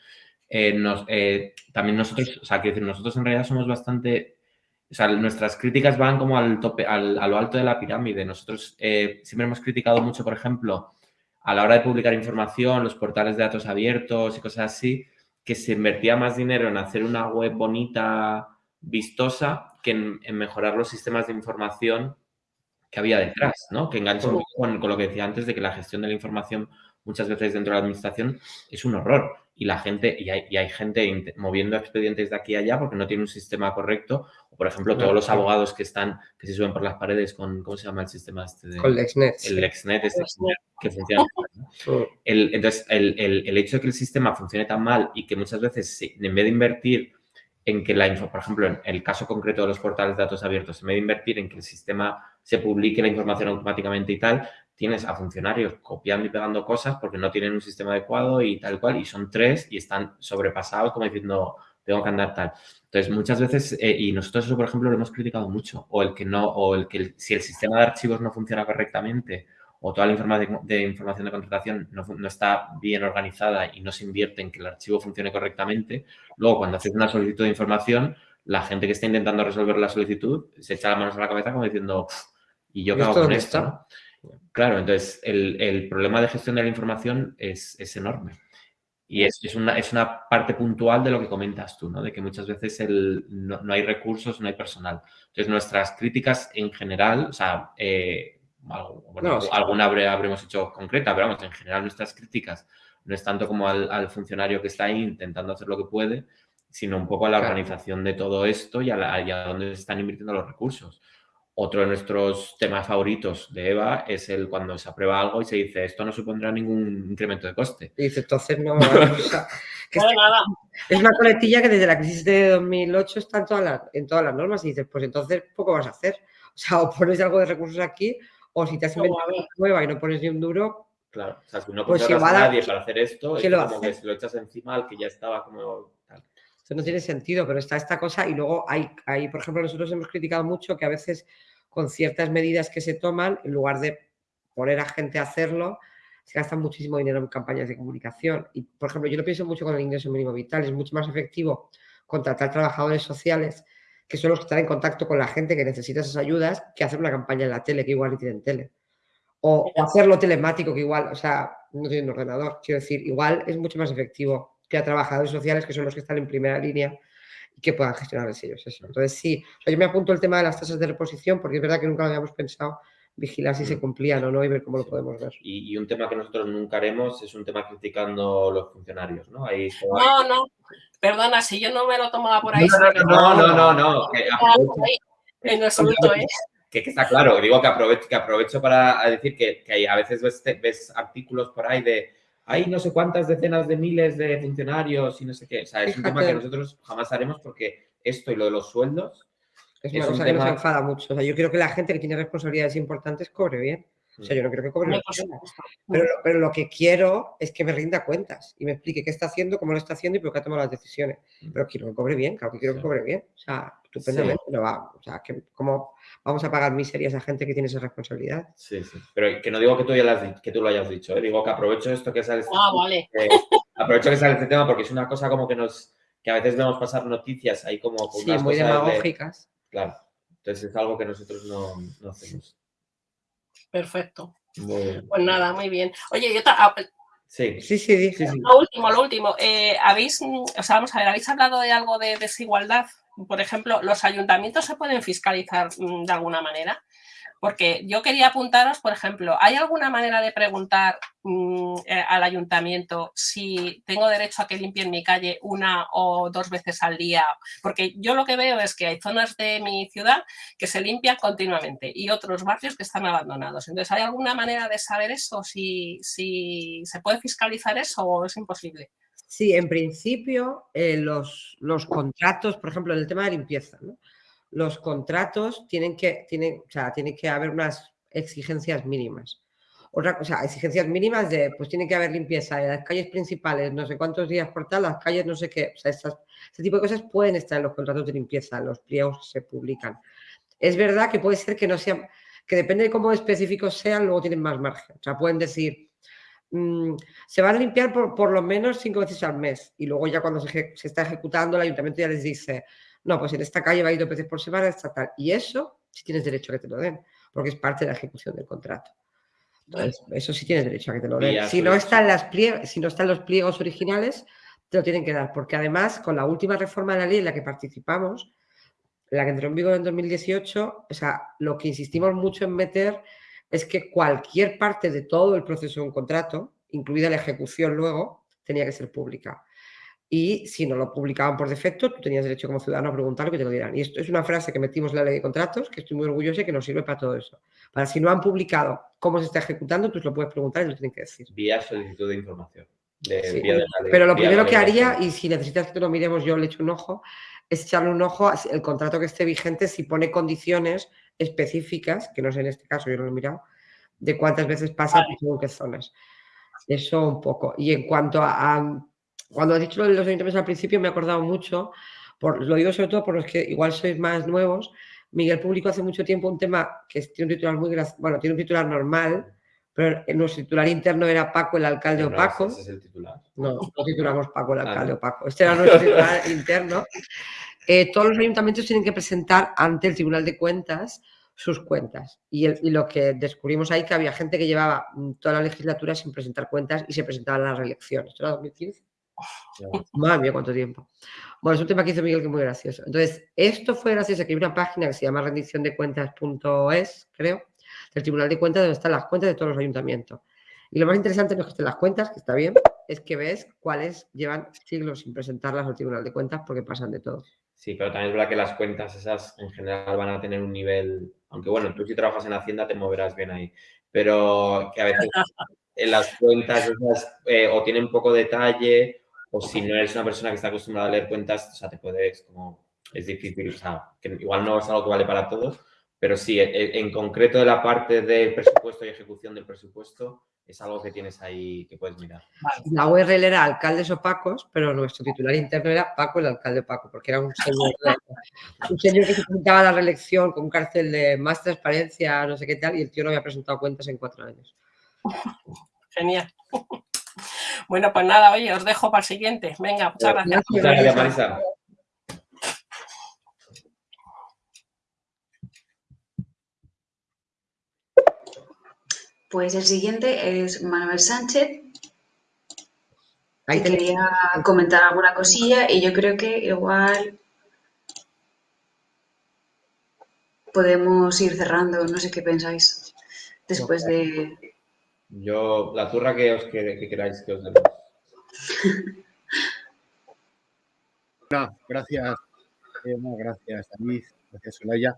eh, nos, eh, también nosotros, o sea, quiero decir, nosotros en realidad somos bastante, o sea, nuestras críticas van como al tope, al, a lo alto de la pirámide. Nosotros eh, siempre hemos criticado mucho, por ejemplo, a la hora de publicar información, los portales de datos abiertos y cosas así, que se invertía más dinero en hacer una web bonita, vistosa, que en, mejorar los sistemas de información que había detrás, ¿no? Que engancha un poco con, lo que decía antes de que la gestión de la información muchas veces dentro de la administración es un horror. Y la gente, y hay, gente moviendo expedientes de aquí a allá porque no tiene un sistema correcto. O, por ejemplo, todos los abogados que están, que se suben por las paredes con, ¿cómo se llama el sistema este? De, con LexNet. El LexNet, este que funciona. El, entonces, el, el, hecho de que el sistema funcione tan mal y que muchas veces, en vez de invertir en que la info, por ejemplo, en el caso concreto de los portales de datos abiertos, en vez de invertir en que el sistema se publique la información automáticamente y tal, tienes a funcionarios copiando y pegando cosas porque no tienen un sistema adecuado y tal cual, y son tres y están sobrepasados como diciendo, tengo que andar tal. Entonces, muchas veces, eh, y nosotros eso, por ejemplo, lo hemos criticado mucho, o el que no, o el que si el sistema de archivos no funciona correctamente, o toda la información de, información de contratación no, está bien organizada y no se invierte en que el archivo funcione correctamente, luego cuando haces una solicitud de información, la gente que está intentando resolver la solicitud se echa las manos a la cabeza como diciendo, ¿y yo qué hago con esto? Claro, entonces el, problema de gestión de la información es, enorme. Y es, una, es una parte puntual de lo que comentas tú, ¿no? De que muchas veces el, no, hay recursos, no hay personal. Entonces, nuestras críticas en general, o sea, eh, bueno, alguna habremos hecho concreta, pero vamos, en general nuestras críticas no es tanto como al, funcionario que está ahí intentando hacer lo que puede, sino un poco a la organización de todo esto y a, dónde se están invirtiendo los recursos. Otro de nuestros temas favoritos de EVA es el cuando se aprueba algo y se dice esto no supondrá ningún incremento de coste. Y dice, entonces no... es una coletilla que desde la crisis de 2008 está en todas, las, en todas las normas y dices, pues entonces poco vas a hacer. O sea, o pones algo de recursos aquí o si te has inventado una nueva y no pones ni un duro. Claro, o sea, si no pues a nadie para hacer esto, es como que si lo echas encima al que ya estaba como tal. No tiene sentido, pero está esta cosa y luego hay, hay, por ejemplo, nosotros hemos criticado mucho que a veces con ciertas medidas que se toman, en lugar de poner a gente a hacerlo, se gasta muchísimo dinero en campañas de comunicación. Y, por ejemplo, yo lo pienso mucho con el ingreso mínimo vital. Es mucho más efectivo contratar trabajadores sociales que son los que están en contacto con la gente que necesita esas ayudas, que hacer una campaña en la tele, que igual ni tienen tele. O, hacerlo telemático, que igual, o sea, no tienen ordenador. Quiero decir, igual es mucho más efectivo que a trabajadores sociales, que son los que están en primera línea y que puedan gestionarles ellos eso. Entonces, sí, yo me apunto el tema de las tasas de reposición, porque es verdad que nunca lo habíamos pensado vigilar si se mm. cumplían o no y ver cómo lo podemos ver. Y, un tema que nosotros nunca haremos es un tema criticando los funcionarios, ¿no? Ahí, no, no, perdona, si yo no me lo tomaba por ahí. No, no, no, no, En absoluto, ¿eh? Que, está claro, digo que aprovecho, que aprovecho para decir que, que a veces ves, ves, artículos por ahí de hay no sé cuántas decenas de miles de funcionarios y no sé qué. O sea, es un tema que nosotros jamás haremos porque esto y lo de los sueldos es una cosa que nos enfada mucho. O sea, yo quiero que la gente que tiene responsabilidades importantes cobre bien. O sea, yo no quiero que cobre pero, pero lo que quiero es que me rinda cuentas y me explique qué está haciendo, cómo lo está haciendo y por qué ha tomado las decisiones. Pero quiero que cobre bien, claro que quiero que cobre bien. O sea, estupendamente. va, o sea, que, ¿cómo vamos a pagar miserias a gente que tiene esa responsabilidad? Sí, sí. Pero que no digo que tú, ya que tú lo hayas dicho, ¿eh? digo que aprovecho esto que sale. Ah, vale. aprovecho que sale este tema porque es una cosa como que nos que a veces vemos pasar noticias ahí como con sí, muy demagógicas. Claro. Entonces es algo que nosotros no, hacemos. Perfecto. Pues nada, muy bien. Oye, yo Sí, sí, sí, sí, Lo último, lo último. Eh, ¿Habéis, o sea, vamos a ver, ¿habéis hablado de algo de desigualdad? Por ejemplo, ¿los ayuntamientos se pueden fiscalizar mm, de alguna manera? Porque yo quería apuntaros, por ejemplo, ¿hay alguna manera de preguntar mm, eh, al ayuntamiento si tengo derecho a que limpien mi calle una o dos veces al día? Porque yo lo que veo es que hay zonas de mi ciudad que se limpian continuamente y otros barrios que están abandonados. Entonces, ¿hay alguna manera de saber eso? Si, se puede fiscalizar eso o es imposible. Sí, en principio eh, los, los, contratos, por ejemplo, en el tema de limpieza, los contratos tienen que, tienen, o sea, que haber unas exigencias mínimas. Otra cosa, exigencias mínimas de, pues tiene que haber limpieza de las calles principales, no sé cuántos días por tal, las calles no sé qué, o sea, este tipo de cosas pueden estar en los contratos de limpieza, los pliegos se publican. Es verdad que puede ser que no sean, que depende de cómo específicos sean, luego tienen más margen. O sea, pueden decir, Mm, se van a limpiar por, lo menos cinco veces al mes y luego ya cuando se, está ejecutando el ayuntamiento ya les dice, no, pues en esta calle va a ir dos veces por semana, esta tal. Y eso sí tienes derecho a que te lo den, porque es parte de la ejecución del contrato. Entonces, eso sí tienes derecho a que te lo den. Si no, están las si no están los pliegos originales, te lo tienen que dar, porque además con la última reforma de la ley en la que participamos, la que entró en vigor en 2018, o sea, lo que insistimos mucho en meter es que cualquier parte de todo el proceso de un contrato, incluida la ejecución luego, tenía que ser pública. Y si no lo publicaban por defecto, tú tenías derecho como ciudadano a preguntar que te lo dieran. Y esto es una frase que metimos en la ley de contratos, que estoy muy orgullosa y que nos sirve para todo eso. Para si no han publicado cómo se está ejecutando, tú lo puedes preguntar y lo tienen que decir. Vía solicitud de información. pero lo primero que haría, y si necesitas que te lo miremos, yo le echo un ojo, es echarle un ojo al contrato que esté vigente si pone condiciones específicas, que no sé en este caso, yo no lo he mirado, de cuántas veces pasa por qué zonas. Eso un poco. Y en cuanto a, cuando has dicho lo de los ayuntamientos al principio, me he acordado mucho, por, lo digo sobre todo por los que igual sois más nuevos. Miguel publicó hace mucho tiempo un tema que tiene un titular muy bueno, tiene un titular normal, pero nuestro titular interno era Paco, el alcalde no, Opaco. Ese es el titular. No, no titulamos Paco, el ah, alcalde Opaco. Este era nuestro titular interno. Eh, todos los ayuntamientos tienen que presentar ante el Tribunal de Cuentas sus cuentas. Y, lo que descubrimos ahí que había gente que llevaba mm, toda la legislatura sin presentar cuentas y se presentaban las reelecciones. ¿Esto era 2015? Madre mía, cuánto tiempo. Bueno, es un tema que hizo Miguel que es muy gracioso. Entonces, esto fue gracias a que hay una página que se llama rendición de cuentas.es, creo, del Tribunal de Cuentas, donde están las cuentas de todos los ayuntamientos. Y lo más interesante no es que estén las cuentas, que está bien, es que ves cuáles llevan siglos sin presentarlas al Tribunal de Cuentas porque pasan de todo. Sí, pero también es verdad que las cuentas esas en general van a tener un nivel, aunque bueno, tú si trabajas en Hacienda te moverás bien ahí, pero que a veces en las cuentas esas eh, o tienen poco detalle o si no eres una persona que está acostumbrada a leer cuentas, o sea, te puedes como, es difícil, o sea, que igual no es algo que vale para todos, pero sí, e, e, en concreto de la parte del presupuesto y ejecución del presupuesto, es algo que tienes ahí que puedes mirar. La URL era alcaldes opacos, pero nuestro titular interno era Paco el alcalde opaco, porque era un señor, un señor que se presentaba la reelección con un cartel de más transparencia, no sé qué tal, y el tío no había presentado cuentas en cuatro años. Genial. Bueno, pues nada, oye, os dejo para el siguiente. Venga, muchas gracias. Muchas gracias, Marisa. Pues el siguiente es Manuel Sánchez. Ahí quería comentar alguna cosilla y yo creo que igual podemos ir cerrando. No sé qué pensáis después de... Yo, la turra que os que, queráis que os demos. gracias, gracias David, gracias Solaya.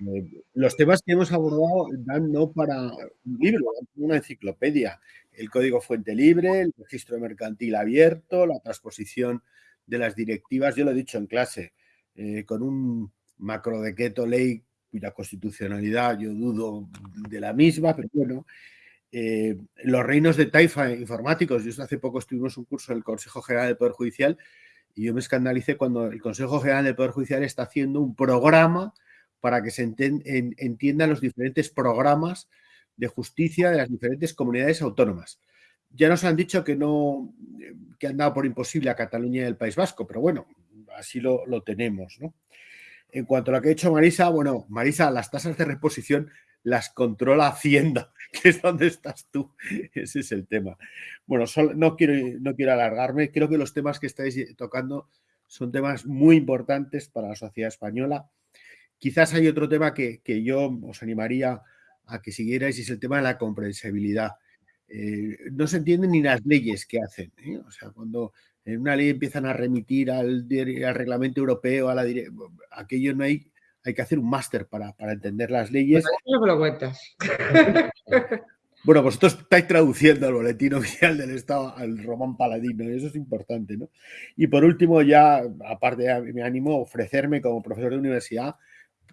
Eh, los temas que hemos abordado dan no para un libro, una enciclopedia. El código fuente libre, el registro mercantil abierto, la transposición de las directivas. Yo lo he dicho en clase, eh, con un macro decreto ley cuya constitucionalidad yo dudo de la misma, pero bueno, eh, los reinos de taifa informáticos. Yo hace poco estuvimos un curso del Consejo General del Poder Judicial y yo me escandalicé cuando el Consejo General del Poder Judicial está haciendo un programa para que se entiendan los diferentes programas de justicia de las diferentes comunidades autónomas. Ya nos han dicho que no que han dado por imposible a Cataluña y el País Vasco, pero bueno, así lo, tenemos. En cuanto a lo que ha dicho Marisa, bueno, Marisa, las tasas de reposición las controla Hacienda, que es donde estás tú. Ese es el tema. Bueno, no, quiero, no quiero alargarme. Creo que los temas que estáis tocando son temas muy importantes para la sociedad española quizás hay otro tema que, yo os animaría a que siguierais y es el tema de la comprensibilidad. Eh, no se entienden ni las leyes que hacen. ¿eh? O sea, cuando en una ley empiezan a remitir al, reglamento europeo, a la aquello no hay, hay que hacer un máster para, entender las leyes. Pues no me lo cuentas. Bueno, vosotros estáis traduciendo el boletín oficial del Estado al román paladino, y eso es importante, ¿no? Y por último, ya, aparte, me animo a ofrecerme como profesor de universidad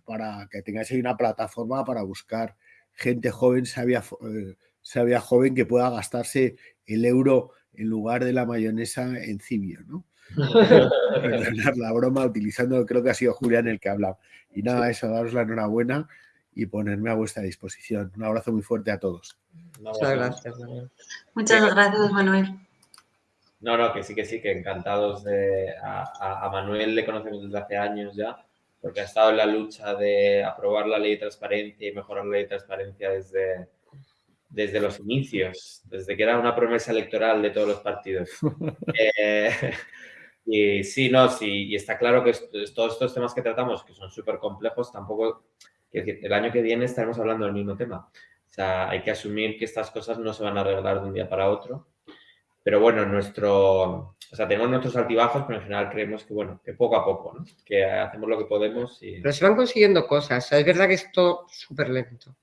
para que tengáis ahí una plataforma para buscar gente joven, sabia, eh, sabia joven que pueda gastarse el euro en lugar de la mayonesa en cibio, ¿no? Perdonar la broma utilizando, creo que ha sido Julián el que ha hablado. Y nada, eso, daros la enhorabuena y ponerme a vuestra disposición. Un abrazo muy fuerte a todos. Muchas gracias, Manuel. Muchas gracias, Manuel. No, no, que sí, que sí, que encantados de... A, a, Manuel le conocemos desde hace años ya, porque ha estado en la lucha de aprobar la ley de transparencia y mejorar la ley de transparencia desde, desde los inicios, desde que era una promesa electoral de todos los partidos. eh, y sí, no, sí, y está claro que todos estos temas que tratamos, que son súper complejos, tampoco, el año que viene estaremos hablando del mismo tema. O sea, hay que asumir que estas cosas no se van a arreglar de un día para otro. Pero bueno, nuestro, o sea, tenemos nuestros altibajos, pero en general creemos que, bueno, que poco a poco, ¿no? Que hacemos lo que podemos y... Pero se van consiguiendo cosas. es verdad que es todo súper lento.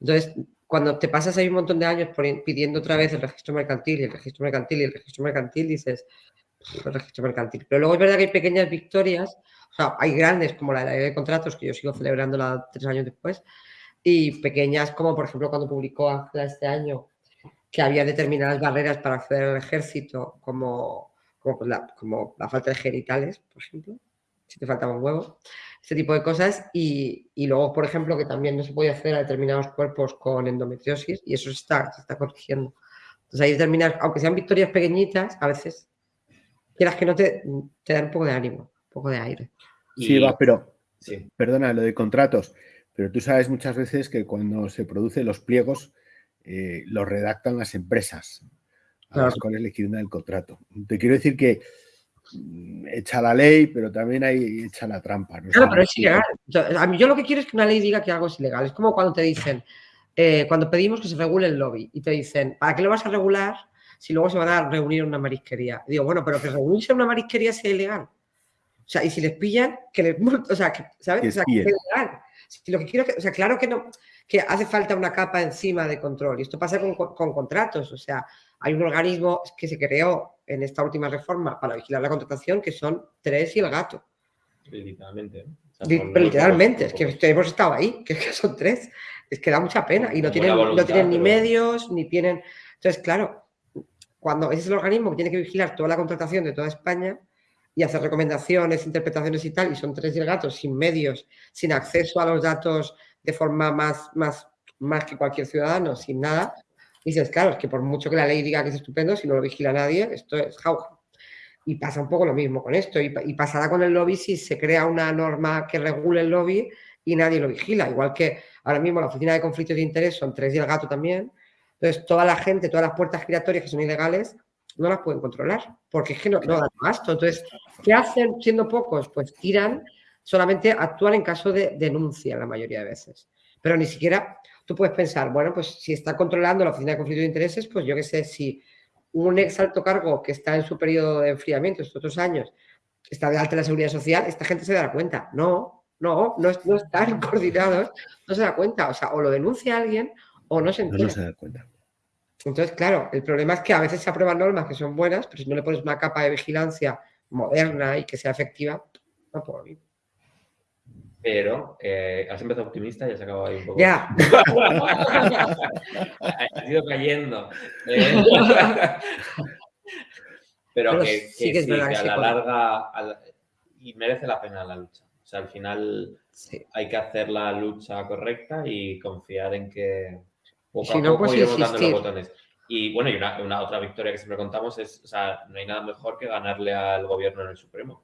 Entonces, cuando te pasas ahí un montón de años pidiendo otra vez el registro mercantil y el registro mercantil y el registro mercantil, dices, registro mercantil. Pero luego es verdad que hay pequeñas victorias, o sea, hay grandes como la de contratos, que yo sigo celebrándola tres años después, y pequeñas como, por ejemplo, cuando publicó Ángela este año, que había determinadas barreras para acceder al ejército, como, como, la, como la falta de genitales, por ejemplo, si te faltaba un huevo, este tipo de cosas. Y, y, luego, por ejemplo, que también no se puede acceder a determinados cuerpos con endometriosis y eso se está, se está corrigiendo. Entonces, hay determinadas, aunque sean victorias pequeñitas, a veces quieras que no te, te dan un poco de ánimo, un poco de aire. Sí, va, pero, sí. perdona, lo de contratos, pero tú sabes muchas veces que cuando se producen los pliegos, eh, los redactan las empresas a las cuales le quieren dar el contrato. Te quiero decir que mm, echa la ley, pero también hay echa la trampa. Claro, pero es ilegal. a mí, yo lo que quiero es que una ley diga que algo es ilegal. Es como cuando te dicen, eh, cuando pedimos que se regule el lobby y te dicen, ¿para qué lo vas a regular si luego se van a reunir en una marisquería. digo, bueno, pero que reunirse en una marisquería sea ilegal. O sea, y si les pillan, que les o sea, que, ¿sabes? O sea, que es ilegal. Si lo que quiero que, o sea, claro que no, que hace falta una capa encima de control. Y esto pasa con, con, contratos. O sea, hay un organismo que se creó en esta última reforma para vigilar la contratación que son tres y el gato. Literalmente. pero literalmente, es que hemos estado ahí, que, son tres. Es que da mucha pena y no tienen, no tienen ni medios, ni tienen... Entonces, claro, cuando ese es el organismo que tiene que vigilar toda la contratación de toda España y hacer recomendaciones, interpretaciones y tal, y son tres gatos sin medios, sin acceso a los datos de forma más, más, más que cualquier ciudadano, sin nada, dices, claro, es que por mucho que la ley diga que es estupendo, si no lo vigila nadie, esto es jauja. Y pasa un poco lo mismo con esto, y, y pasará con el lobby si se crea una norma que regule el lobby y nadie lo vigila, igual que ahora mismo la Oficina de Conflictos de Interés son tres y el gato también, entonces, toda la gente, todas las puertas giratorias que son ilegales, no las pueden controlar, porque es que no, no dan gasto. Entonces, ¿qué hacen siendo pocos? Pues tiran, solamente actúan en caso de denuncia la mayoría de veces. Pero ni siquiera tú puedes pensar, bueno, pues si está controlando la Oficina de Conflicto de Intereses, pues yo qué sé, si un ex alto cargo que está en su periodo de enfriamiento estos otros años está de alta en la seguridad social, esta gente se dará cuenta. No, no, no, no están coordinados, no se da cuenta. O sea, o lo denuncia alguien o no se. No se da cuenta. Entonces, claro, el problema es que a veces se aprueban normas que son buenas, pero si no le pones una capa de vigilancia moderna y que sea efectiva, no puedo ir. Pero eh, has empezado optimista y has acabado ahí un poco. Ya. has ido cayendo. Eh. pero, que, sí, que, a la larga y merece la pena la lucha. O sea, al final hay que hacer la lucha correcta y confiar en que si no, pues los botones. Y bueno, y una, otra victoria que siempre contamos es, o sea, no hay nada mejor que ganarle al gobierno en el Supremo.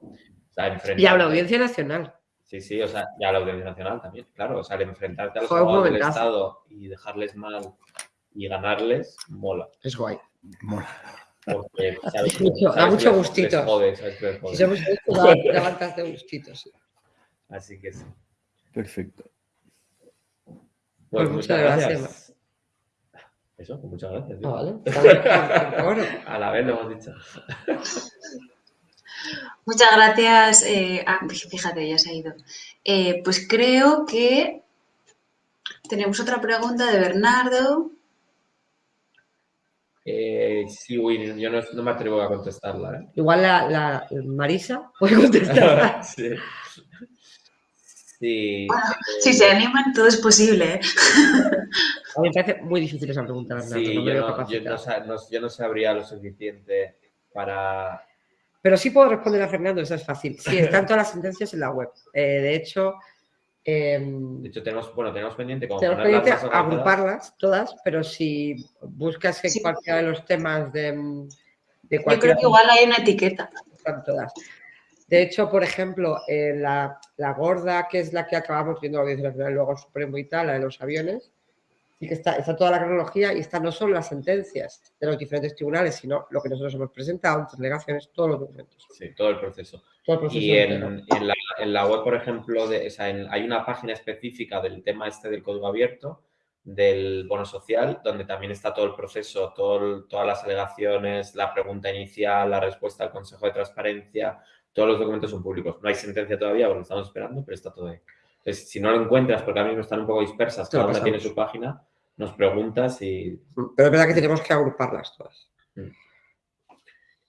y a la Audiencia Nacional. Sí, sí, o sea, y a la Audiencia Nacional también, claro. O sea, el enfrentarte al los del Estado y dejarles mal y ganarles, mola. Es guay. Mola. Porque, da mucho gustito. si somos da, de gustitos. Así que sí. Perfecto. Pues, Pues muchas muchas gracias. gracias. Eso, pues muchas gracias. Ah, vale. tío. Bueno. A la vez lo hemos dicho. Muchas gracias. eh, ah, fíjate, ya se ha ido. Eh, pues creo que tenemos otra pregunta de Bernardo. Eh, sí, uy, yo no, no me atrevo a contestarla. ¿eh? Igual la, la Marisa puede contestar. sí. Sí. Bueno, si se animan, todo es posible. ¿eh? A mí me parece muy difícil esa pregunta, Bernardo. Sí, no yo, no, yo capacitado. no sa- no- yo no sabría lo suficiente para... Pero sí puedo responder a Fernando, eso es fácil. Sí, están todas las sentencias en la web. Eh, de hecho, em, De hecho, tenemos, bueno, tenemos pendiente como tenemos pendiente agruparlas todas, pero si buscas en cualquiera de los temas de, de Yo cualquiera creo que igual hay una etiqueta. están todas. De hecho, por ejemplo, eh, la, la gorda, que es la que acabamos viendo la audiencia nacional, luego Supremo y tal, la de los aviones, sí que está, está toda la cronología y están no solo las sentencias de los diferentes tribunales, sino lo que nosotros hemos presentado, nuestras delegaciones, todos los documentos. Sí, todo el proceso. Todo el proceso y en, la, en la web, por ejemplo, de, o sea, en- hay una página específica del tema este del código abierto, del bono social, donde también está todo el proceso, todo el- todas las alegaciones, la pregunta inicial, la respuesta al Consejo de Transparencia, todos los documentos son públicos. No hay sentencia todavía porque lo estamos esperando, pero está todo ahí. Entonces, si no lo encuentras, porque a mí me están un poco dispersas, cada una tiene su página, nos preguntas y Pero es verdad que tenemos que agruparlas todas.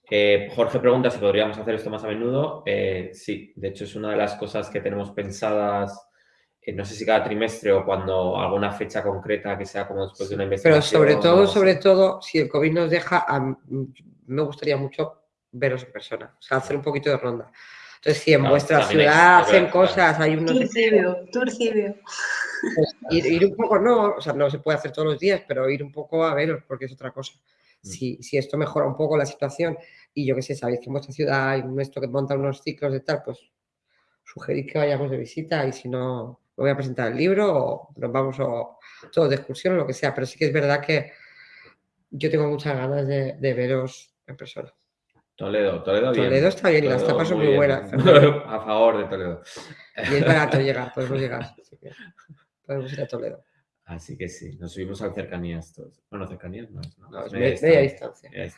Eh, Jorge pregunta si podríamos hacer esto más a menudo. Eh, sí, de hecho es una de las cosas que tenemos pensadas, eh, no sé si cada trimestre o cuando alguna fecha concreta que sea como después de una Pero investigación. sobre todo, sobre todo, si el COVID nos deja, a me gustaría mucho veros en persona, o sea, hacer un poquito de ronda. Entonces, si en Claro, vuestra ciudad es hacen verdad, cosas, hay unos... Turcibio, turcibio. pues, ir, ir un poco, no, o sea, no se puede hacer todos los días, pero ir un poco a veros, porque es otra cosa. Si, si esto mejora un poco la situación y yo qué sé, sabéis que en vuestra ciudad hay un esto que monta unos ciclos de tal, pues sugerir que vayamos de visita y si no, me voy a presentar el libro o nos vamos o todos de excursión o lo que sea, pero sí que es verdad que yo tengo muchas ganas de, de veros en persona. Toledo, Toledo bien. Toledo está bien las tapas son muy buenas. a favor de Toledo. Y es barato llegar, podemos llegar. que podemos ir a Toledo. Así que sí, nos subimos al cercanías todos. Bueno, cercanías no es, ¿no? No, es media me- media distancia. media.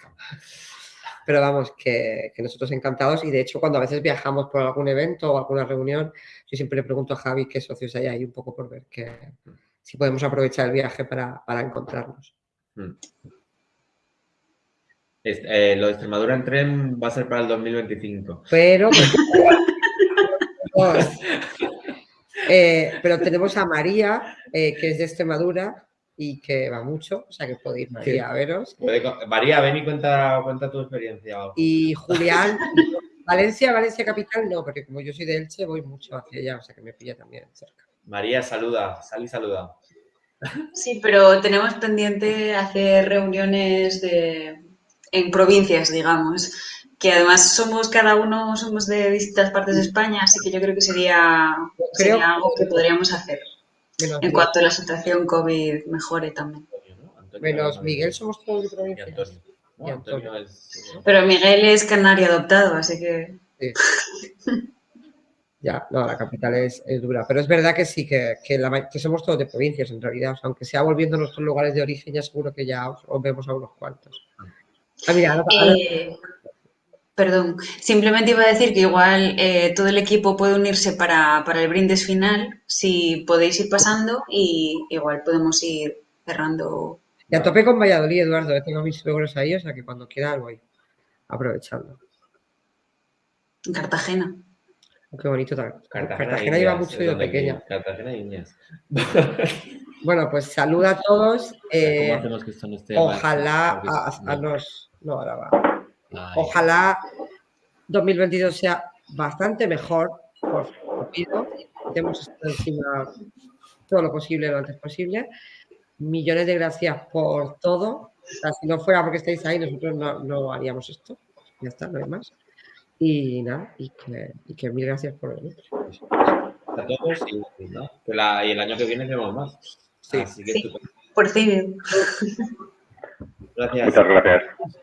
Pero vamos, que, que nosotros encantados y de hecho cuando a veces viajamos por algún evento o alguna reunión, yo siempre le pregunto a Javi qué socios hay ahí un poco por ver que, si podemos aprovechar el viaje para, para encontrarnos. Mm. Este, eh, lo de Extremadura en tren va a ser para el 2025. Pero, pues, eh, pero tenemos a María, eh, que es de Extremadura y que va mucho, o sea que puede ir María a veros. Puede María, ven y cuenta, cuenta tu experiencia. Y Julián, Valencia, Valencia capital, no, porque como yo soy de Elche, voy mucho hacia allá, o sea que me pilla también cerca. María, saluda, sal y saluda. Sí, pero tenemos pendiente hacer reuniones de, en provincias, digamos, que además somos cada uno, somos de distintas partes de España, así que yo creo que sería, creo sería algo que podríamos hacer Menos en cuanto la situación COVID mejore también. Menos Miguel, somos todos de provincias. No, Antonio Pero Miguel es canario adoptado, así que... Ya, no, la capital es, es dura. Pero es verdad que sí, que, que, la ma- que somos todos de provincias en realidad. O sea, aunque sea volviendo a nuestros lugares de origen, ya seguro que ya os, os vemos a unos cuantos. Ah, mira, ahora- ahora- Eh, perdón, simplemente iba a decir que igual eh, todo el equipo puede unirse para, para el brindis final, si podéis ir pasando y igual podemos ir cerrando. y a tope con Valladolid, Eduardo. Tengo mis suegros ahí, o sea que cuando quiera voy aprovechando. En Cartagena. Oh, Qué bonito. Cartagena, Cartagena, Indias, mucho es yo pequeña. Cartagena y Indias. Bueno, pues saluda a todos. eh, ¿Cómo hacemos que esto no esté mal? ojalá a, es- a los. No, ahora va. Ay. Ojalá 2022 sea bastante mejor. Lo pido. Hemos estado encima todo lo posible lo antes posible. Millones de gracias por todo. O sea, si no fuera porque estáis ahí, nosotros no, no haríamos esto. Ya está, no hay más. Y nada, y que, y que mil gracias por venir. A todos y, ¿no? Que la- y el año que viene tenemos más. Sí. Así que Sí. estupendo. Por fin. Gracias. Muchas gracias. Pues ya-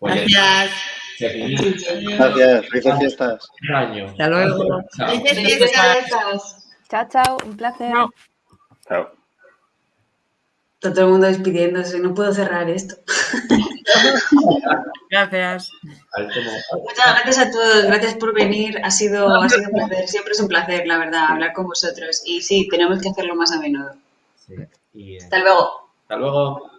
Gracias. Gracias, felices fiestas. Hasta luego. Felices fiestas. Chao, chao, un placer. Chao. Está todo el mundo despidiéndose, no puedo cerrar esto. Gracias. Muchas gracias a todos, gracias por venir, ha sido, ha sido un placer, siempre es un placer, la verdad, hablar con vosotros. Y sí, tenemos que hacerlo más a menudo. Sí. Y, eh, Hasta luego. Hasta luego.